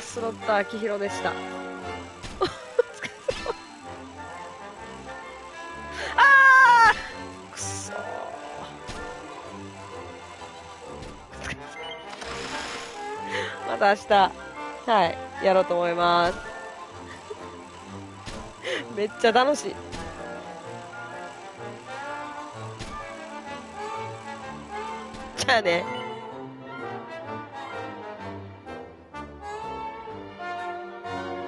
スロット秋広でした。お疲れ様。あくそまた明日、はい、やろうと思います。めっちゃ楽しい。じゃあね。